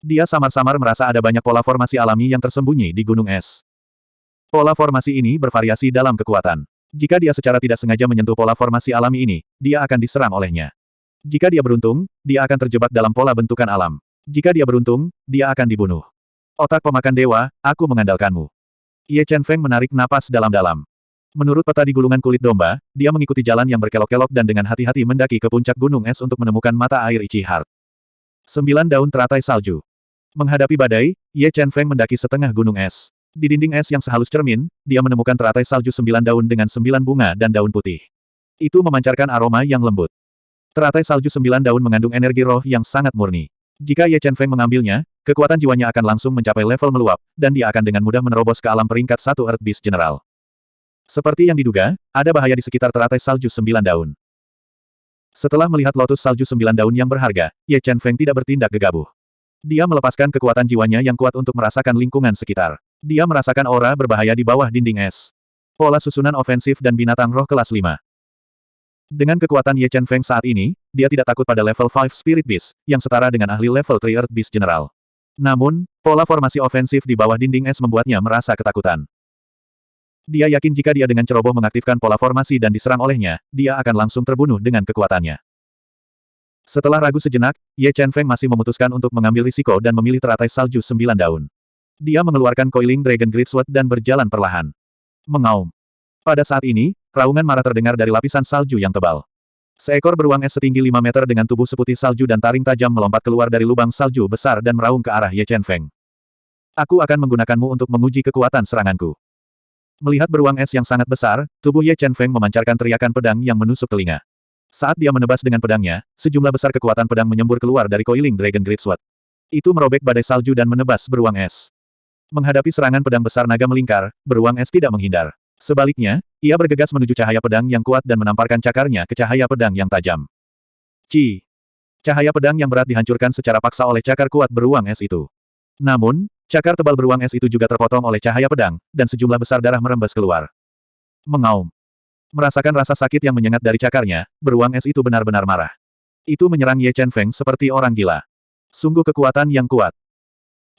Dia samar-samar merasa ada banyak pola formasi alami yang tersembunyi di gunung es. Pola formasi ini bervariasi dalam kekuatan. Jika dia secara tidak sengaja menyentuh pola formasi alami ini, dia akan diserang olehnya. Jika dia beruntung, dia akan terjebak dalam pola bentukan alam. Jika dia beruntung, dia akan dibunuh. Otak pemakan dewa, aku mengandalkanmu. Ye Chen Feng menarik napas dalam-dalam. Menurut peta di gulungan kulit domba, dia mengikuti jalan yang berkelok-kelok dan dengan hati-hati mendaki ke puncak gunung es untuk menemukan mata air Ichi Heart. Sembilan daun teratai salju. Menghadapi badai, Ye Chen Feng mendaki setengah gunung es. Di dinding es yang sehalus cermin, dia menemukan teratai salju sembilan daun dengan sembilan bunga dan daun putih. Itu memancarkan aroma yang lembut. Teratai salju sembilan daun mengandung energi roh yang sangat murni. Jika Ye Chen Feng mengambilnya, kekuatan jiwanya akan langsung mencapai level meluap, dan dia akan dengan mudah menerobos ke alam peringkat satu Earth Beast General. Seperti yang diduga, ada bahaya di sekitar teratai salju sembilan daun. Setelah melihat lotus salju sembilan daun yang berharga, Ye Chen Feng tidak bertindak gegabah. Dia melepaskan kekuatan jiwanya yang kuat untuk merasakan lingkungan sekitar. Dia merasakan aura berbahaya di bawah dinding es. Pola susunan ofensif dan binatang roh kelas 5. Dengan kekuatan Ye Chen Feng saat ini, dia tidak takut pada level 5 Spirit Beast, yang setara dengan ahli level 3 Earth Beast General. Namun, pola formasi ofensif di bawah dinding es membuatnya merasa ketakutan. Dia yakin jika dia dengan ceroboh mengaktifkan pola formasi dan diserang olehnya, dia akan langsung terbunuh dengan kekuatannya. Setelah ragu sejenak, Ye Chen Feng masih memutuskan untuk mengambil risiko dan memilih teratai salju sembilan daun. Dia mengeluarkan Coiling Dragon Great Sword dan berjalan perlahan. Mengaum. Pada saat ini, raungan marah terdengar dari lapisan salju yang tebal. Seekor beruang es setinggi 5 meter dengan tubuh seputih salju dan taring tajam melompat keluar dari lubang salju besar dan meraung ke arah Ye Chen Feng. Aku akan menggunakanmu untuk menguji kekuatan seranganku. Melihat beruang es yang sangat besar, tubuh Ye Chen Feng memancarkan teriakan pedang yang menusuk telinga. Saat dia menebas dengan pedangnya, sejumlah besar kekuatan pedang menyembur keluar dari Coiling Dragon Great Sword. Itu merobek badai salju dan menebas beruang es. Menghadapi serangan pedang besar naga melingkar, beruang es tidak menghindar. Sebaliknya, ia bergegas menuju cahaya pedang yang kuat dan menamparkan cakarnya ke cahaya pedang yang tajam. Ci! Cahaya pedang yang berat dihancurkan secara paksa oleh cakar kuat beruang es itu. Namun, cakar tebal beruang es itu juga terpotong oleh cahaya pedang, dan sejumlah besar darah merembes keluar. Mengaum. Merasakan rasa sakit yang menyengat dari cakarnya, beruang es itu benar-benar marah. Itu menyerang Ye Chen Feng seperti orang gila. Sungguh kekuatan yang kuat.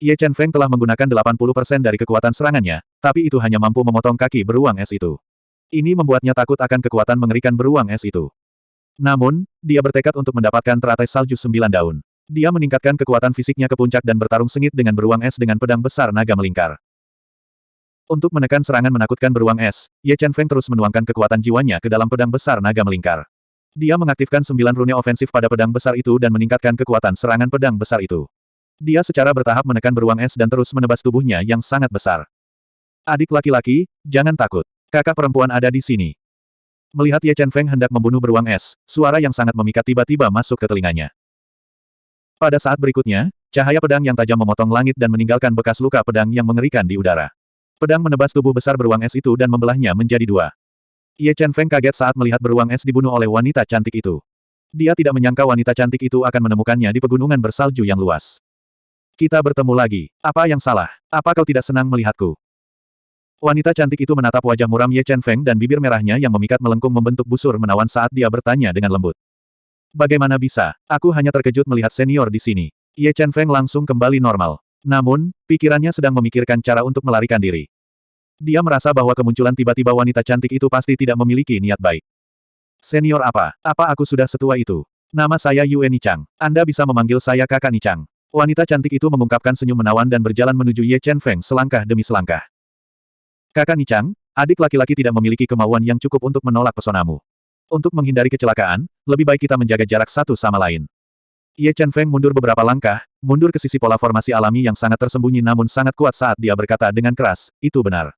Ye Chen Feng telah menggunakan 80% dari kekuatan serangannya, tapi itu hanya mampu memotong kaki beruang es itu. Ini membuatnya takut akan kekuatan mengerikan beruang es itu. Namun, dia bertekad untuk mendapatkan teratai salju sembilan daun. Dia meningkatkan kekuatan fisiknya ke puncak dan bertarung sengit dengan beruang es dengan pedang besar naga melingkar. Untuk menekan serangan menakutkan beruang es, Ye Chen Feng terus menuangkan kekuatan jiwanya ke dalam pedang besar naga melingkar. Dia mengaktifkan sembilan rune ofensif pada pedang besar itu dan meningkatkan kekuatan serangan pedang besar itu. Dia secara bertahap menekan beruang es dan terus menebas tubuhnya yang sangat besar. Adik laki-laki, jangan takut. Kakak perempuan ada di sini. Melihat Ye Chen Feng hendak membunuh beruang es, suara yang sangat memikat tiba-tiba masuk ke telinganya. Pada saat berikutnya, cahaya pedang yang tajam memotong langit dan meninggalkan bekas luka pedang yang mengerikan di udara. Pedang menebas tubuh besar beruang es itu dan membelahnya menjadi dua. Ye Chen Feng kaget saat melihat beruang es dibunuh oleh wanita cantik itu. Dia tidak menyangka wanita cantik itu akan menemukannya di pegunungan bersalju yang luas. Kita bertemu lagi. Apa yang salah? Apa kau tidak senang melihatku? Wanita cantik itu menatap wajah muram Ye Chen Feng dan bibir merahnya yang memikat melengkung membentuk busur menawan saat dia bertanya dengan lembut. Bagaimana bisa? Aku hanya terkejut melihat senior di sini. Ye Chen Feng langsung kembali normal. Namun, pikirannya sedang memikirkan cara untuk melarikan diri. Dia merasa bahwa kemunculan tiba-tiba wanita cantik itu pasti tidak memiliki niat baik. Senior apa? Apa aku sudah setua itu? Nama saya Yue Nichang. Anda bisa memanggil saya kakak Nichang. Wanita cantik itu mengungkapkan senyum menawan dan berjalan menuju Ye Chen Feng selangkah demi selangkah. Kakak Nichang, adik laki-laki tidak memiliki kemauan yang cukup untuk menolak pesonamu. Untuk menghindari kecelakaan, lebih baik kita menjaga jarak satu sama lain. Ye Chen Feng mundur beberapa langkah, mundur ke sisi pola formasi alami yang sangat tersembunyi namun sangat kuat saat dia berkata dengan keras, itu benar.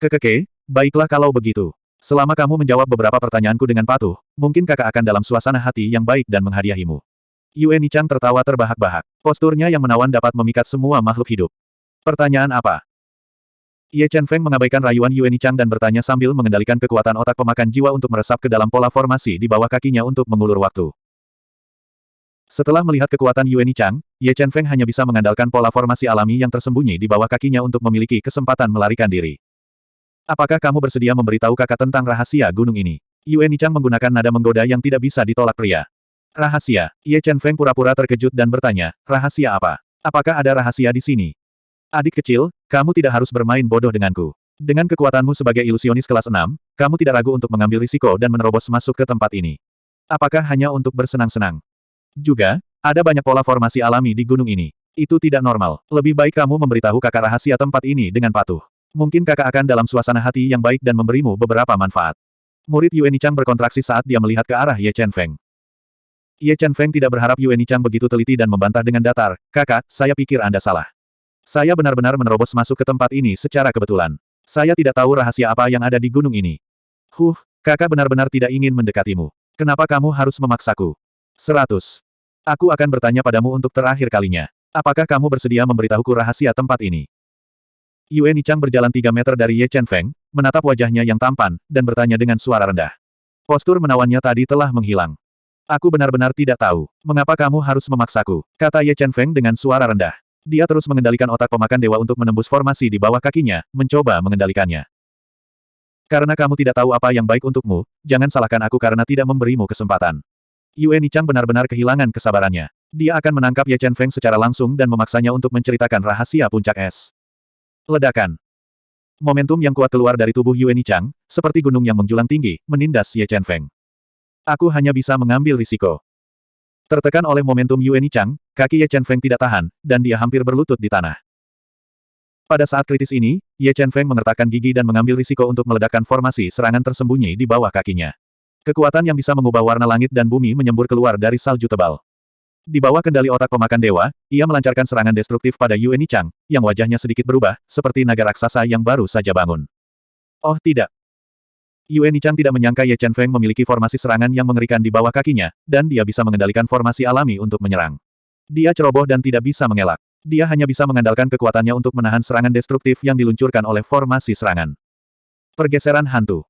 Kekeke, baiklah kalau begitu. Selama kamu menjawab beberapa pertanyaanku dengan patuh, mungkin kakak akan dalam suasana hati yang baik dan menghadiahimu. Yue Nichang tertawa terbahak-bahak. Posturnya yang menawan dapat memikat semua makhluk hidup. Pertanyaan apa? Ye Chen Feng mengabaikan rayuan Yue Nichang dan bertanya sambil mengendalikan kekuatan otak pemakan jiwa untuk meresap ke dalam pola formasi di bawah kakinya untuk mengulur waktu. Setelah melihat kekuatan Yue Nichang, Ye Chen Feng hanya bisa mengandalkan pola formasi alami yang tersembunyi di bawah kakinya untuk memiliki kesempatan melarikan diri. Apakah kamu bersedia memberitahu kakak tentang rahasia gunung ini? Yue Nichang menggunakan nada menggoda yang tidak bisa ditolak pria. Rahasia. Ye Chen Feng pura-pura terkejut dan bertanya, rahasia apa? Apakah ada rahasia di sini? Adik kecil, kamu tidak harus bermain bodoh denganku. Dengan kekuatanmu sebagai ilusionis kelas 6, kamu tidak ragu untuk mengambil risiko dan menerobos masuk ke tempat ini. Apakah hanya untuk bersenang-senang? Juga, ada banyak pola formasi alami di gunung ini. Itu tidak normal. Lebih baik kamu memberitahu kakak rahasia tempat ini dengan patuh. Mungkin kakak akan dalam suasana hati yang baik dan memberimu beberapa manfaat. Murid Yue Nichang berkontraksi saat dia melihat ke arah Ye Chen Feng. Ye Chen Feng tidak berharap Yue Nichang begitu teliti dan membantah dengan datar, kakak, saya pikir Anda salah. Saya benar-benar menerobos masuk ke tempat ini secara kebetulan. Saya tidak tahu rahasia apa yang ada di gunung ini. Huh, kakak benar-benar tidak ingin mendekatimu. Kenapa kamu harus memaksaku? Seratus. Aku akan bertanya padamu untuk terakhir kalinya. Apakah kamu bersedia memberitahuku rahasia tempat ini? Yue Nichang berjalan tiga meter dari Ye Chen Feng, menatap wajahnya yang tampan, dan bertanya dengan suara rendah. Postur menawannya tadi telah menghilang. Aku benar-benar tidak tahu, mengapa kamu harus memaksaku, kata Ye Chen Feng dengan suara rendah. Dia terus mengendalikan otak pemakan dewa untuk menembus formasi di bawah kakinya, mencoba mengendalikannya. Karena kamu tidak tahu apa yang baik untukmu, jangan salahkan aku karena tidak memberimu kesempatan. Yue Nichang benar-benar kehilangan kesabarannya. Dia akan menangkap Ye Chen Feng secara langsung dan memaksanya untuk menceritakan rahasia puncak es. Ledakan. Momentum yang kuat keluar dari tubuh Yue Nichang, seperti gunung yang menjulang tinggi, menindas Ye Chen Feng. Aku hanya bisa mengambil risiko. Tertekan oleh momentum Yue Nichang, kaki Ye Chen Feng tidak tahan, dan dia hampir berlutut di tanah. Pada saat kritis ini, Ye Chen Feng mengertakkan gigi dan mengambil risiko untuk meledakkan formasi serangan tersembunyi di bawah kakinya. Kekuatan yang bisa mengubah warna langit dan bumi menyembur keluar dari salju tebal. Di bawah kendali otak pemakan dewa, ia melancarkan serangan destruktif pada Yue Nichang, yang wajahnya sedikit berubah, seperti naga raksasa yang baru saja bangun. Oh tidak. Yue Nichang tidak menyangka Ye Chen Feng memiliki formasi serangan yang mengerikan di bawah kakinya, dan dia bisa mengendalikan formasi alami untuk menyerang. Dia ceroboh dan tidak bisa mengelak. Dia hanya bisa mengandalkan kekuatannya untuk menahan serangan destruktif yang diluncurkan oleh formasi serangan. Pergeseran hantu.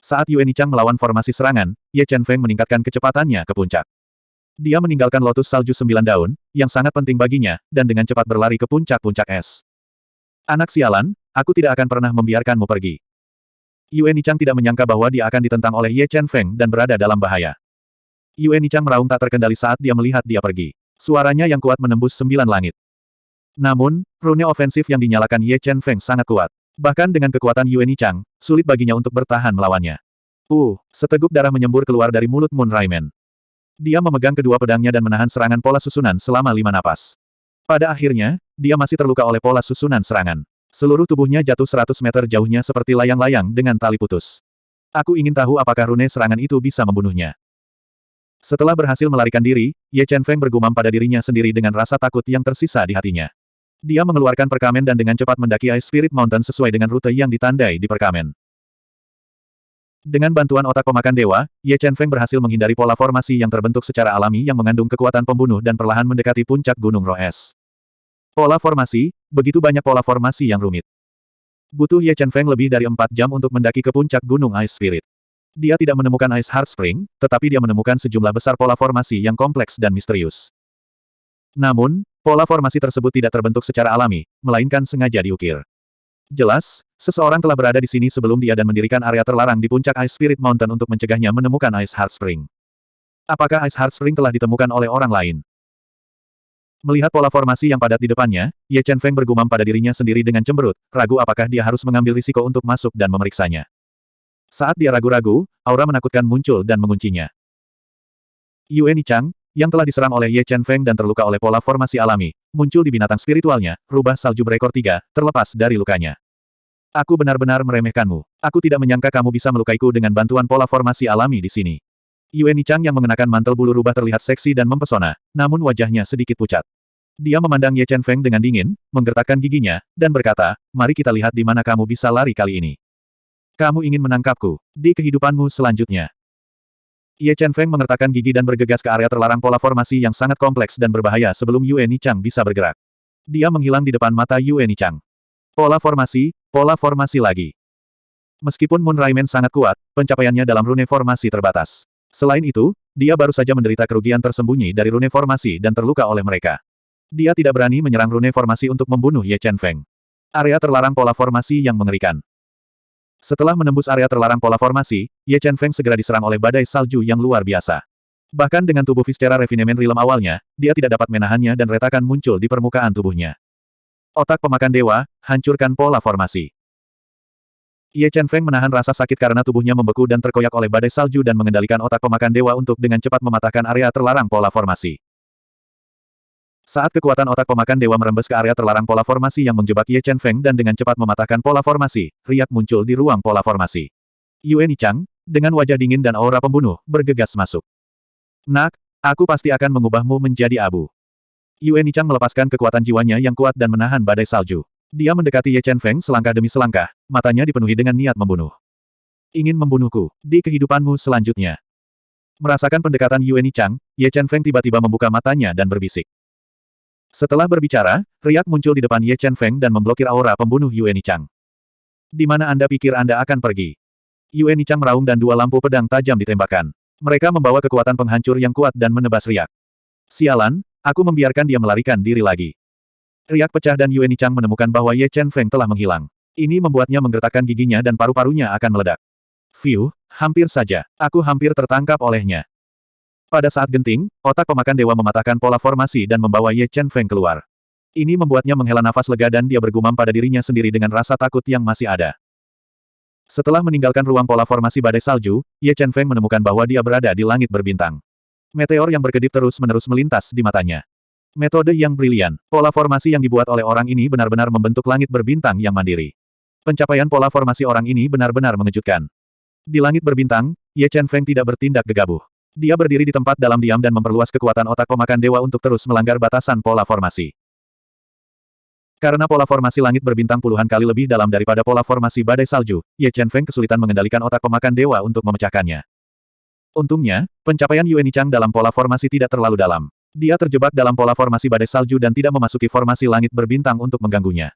Saat Yue Nichang melawan formasi serangan, Ye Chen Feng meningkatkan kecepatannya ke puncak. Dia meninggalkan lotus salju sembilan daun, yang sangat penting baginya, dan dengan cepat berlari ke puncak-puncak es. Anak sialan, aku tidak akan pernah membiarkanmu pergi. Yue Nichang tidak menyangka bahwa dia akan ditentang oleh Ye Chen Feng dan berada dalam bahaya. Yue Nichang meraung tak terkendali saat dia melihat dia pergi. Suaranya yang kuat menembus sembilan langit. Namun, rune ofensif yang dinyalakan Ye Chen Feng sangat kuat. Bahkan dengan kekuatan Yue Nichang, sulit baginya untuk bertahan melawannya. Uh, seteguk darah menyembur keluar dari mulut Moon Raimen. Dia memegang kedua pedangnya dan menahan serangan pola susunan selama lima napas. Pada akhirnya, dia masih terluka oleh pola susunan serangan. Seluruh tubuhnya jatuh seratus meter jauhnya seperti layang-layang dengan tali putus. Aku ingin tahu apakah rune serangan itu bisa membunuhnya. Setelah berhasil melarikan diri, Ye Chen Feng bergumam pada dirinya sendiri dengan rasa takut yang tersisa di hatinya. Dia mengeluarkan perkamen dan dengan cepat mendaki Ice Spirit Mountain sesuai dengan rute yang ditandai di perkamen. Dengan bantuan otak pemakan dewa, Ye Chen Feng berhasil menghindari pola formasi yang terbentuk secara alami yang mengandung kekuatan pembunuh dan perlahan mendekati puncak Gunung Roh Es. Pola formasi, begitu banyak pola formasi yang rumit. Butuh Ye Chen Feng lebih dari empat jam untuk mendaki ke puncak Gunung Ice Spirit. Dia tidak menemukan Ice Heart Spring, tetapi dia menemukan sejumlah besar pola formasi yang kompleks dan misterius. Namun, Pola formasi tersebut tidak terbentuk secara alami, melainkan sengaja diukir. Jelas, seseorang telah berada di sini sebelum dia dan mendirikan area terlarang di puncak Ice Spirit Mountain untuk mencegahnya menemukan Ice Heart Spring. Apakah Ice Heart Spring telah ditemukan oleh orang lain? Melihat pola formasi yang padat di depannya, Ye Chen Feng bergumam pada dirinya sendiri dengan cemberut, ragu apakah dia harus mengambil risiko untuk masuk dan memeriksanya. Saat dia ragu-ragu, aura menakutkan muncul dan menguncinya. Yue Nichang, yang telah diserang oleh Ye Chen Feng dan terluka oleh pola formasi alami, muncul di binatang spiritualnya, rubah salju berekor tiga, terlepas dari lukanya. Aku benar-benar meremehkanmu. Aku tidak menyangka kamu bisa melukaiku dengan bantuan pola formasi alami di sini. Yue Nichang yang mengenakan mantel bulu rubah terlihat seksi dan mempesona, namun wajahnya sedikit pucat. Dia memandang Ye Chen Feng dengan dingin, menggertakkan giginya, dan berkata, mari kita lihat di mana kamu bisa lari kali ini. Kamu ingin menangkapku, di kehidupanmu selanjutnya. Ye Chen Feng mengertakkan gigi dan bergegas ke area terlarang pola formasi yang sangat kompleks dan berbahaya sebelum Yue Nichang bisa bergerak. Dia menghilang di depan mata Yue Nichang. Pola formasi, pola formasi lagi. Meskipun Moon Raimen sangat kuat, pencapaiannya dalam rune formasi terbatas. Selain itu, dia baru saja menderita kerugian tersembunyi dari rune formasi dan terluka oleh mereka. Dia tidak berani menyerang rune formasi untuk membunuh Ye Chen Feng. Area terlarang pola formasi yang mengerikan. Setelah menembus area terlarang pola formasi, Ye Chen Feng segera diserang oleh badai salju yang luar biasa. Bahkan dengan tubuh Vistera Refinement Realm awalnya, dia tidak dapat menahannya dan retakan muncul di permukaan tubuhnya. Otak pemakan dewa, hancurkan pola formasi. Ye Chen Feng menahan rasa sakit karena tubuhnya membeku dan terkoyak oleh badai salju dan mengendalikan otak pemakan dewa untuk dengan cepat mematahkan area terlarang pola formasi. Saat kekuatan otak pemakan dewa merembes ke area terlarang pola formasi yang menjebak Ye Chen Feng dan dengan cepat mematahkan pola formasi, riak muncul di ruang pola formasi. Yue Nichang, dengan wajah dingin dan aura pembunuh, bergegas masuk. Nak, aku pasti akan mengubahmu menjadi abu. Yue Nichang melepaskan kekuatan jiwanya yang kuat dan menahan badai salju. Dia mendekati Ye Chen Feng selangkah demi selangkah, matanya dipenuhi dengan niat membunuh. Ingin membunuhku, di kehidupanmu selanjutnya. Merasakan pendekatan Yue Nichang, Ye Chen Feng tiba-tiba membuka matanya dan berbisik. Setelah berbicara, riak muncul di depan Ye Chen Feng dan memblokir aura pembunuh Yue Nichang. Di mana Anda pikir Anda akan pergi? Yue Nichang meraung dan dua lampu pedang tajam ditembakkan. Mereka membawa kekuatan penghancur yang kuat dan menebas riak. Sialan, aku membiarkan dia melarikan diri lagi. Riak pecah dan Yue Nichang menemukan bahwa Ye Chen Feng telah menghilang. Ini membuatnya menggertakkan giginya dan paru-parunya akan meledak. Fiu, hampir saja. Aku hampir tertangkap olehnya. Pada saat genting, otak pemakan dewa mematahkan pola formasi dan membawa Ye Chen Feng keluar. Ini membuatnya menghela nafas lega dan dia bergumam pada dirinya sendiri dengan rasa takut yang masih ada. Setelah meninggalkan ruang pola formasi badai salju, Ye Chen Feng menemukan bahwa dia berada di langit berbintang. Meteor yang berkedip terus-menerus melintas di matanya. Metode yang brilian. Pola formasi yang dibuat oleh orang ini benar-benar membentuk langit berbintang yang mandiri. Pencapaian pola formasi orang ini benar-benar mengejutkan. Di langit berbintang, Ye Chen Feng tidak bertindak gegabah. Dia berdiri di tempat dalam diam dan memperluas kekuatan otak pemakan dewa untuk terus melanggar batasan pola formasi. Karena pola formasi langit berbintang puluhan kali lebih dalam daripada pola formasi badai salju, Ye Chen Feng kesulitan mengendalikan otak pemakan dewa untuk memecahkannya. Untungnya, pencapaian Yue Nichang dalam pola formasi tidak terlalu dalam. Dia terjebak dalam pola formasi badai salju dan tidak memasuki formasi langit berbintang untuk mengganggunya.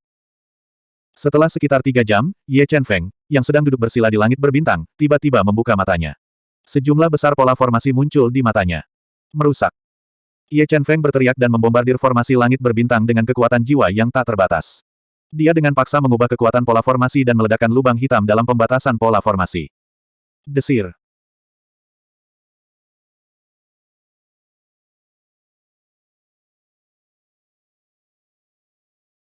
Setelah sekitar tiga jam, Ye Chen Feng, yang sedang duduk bersila di langit berbintang, tiba-tiba membuka matanya. Sejumlah besar pola formasi muncul di matanya. Merusak. Ye Chen Feng berteriak dan membombardir formasi langit berbintang dengan kekuatan jiwa yang tak terbatas. Dia dengan paksa mengubah kekuatan pola formasi dan meledakkan lubang hitam dalam pembatasan pola formasi. Desir.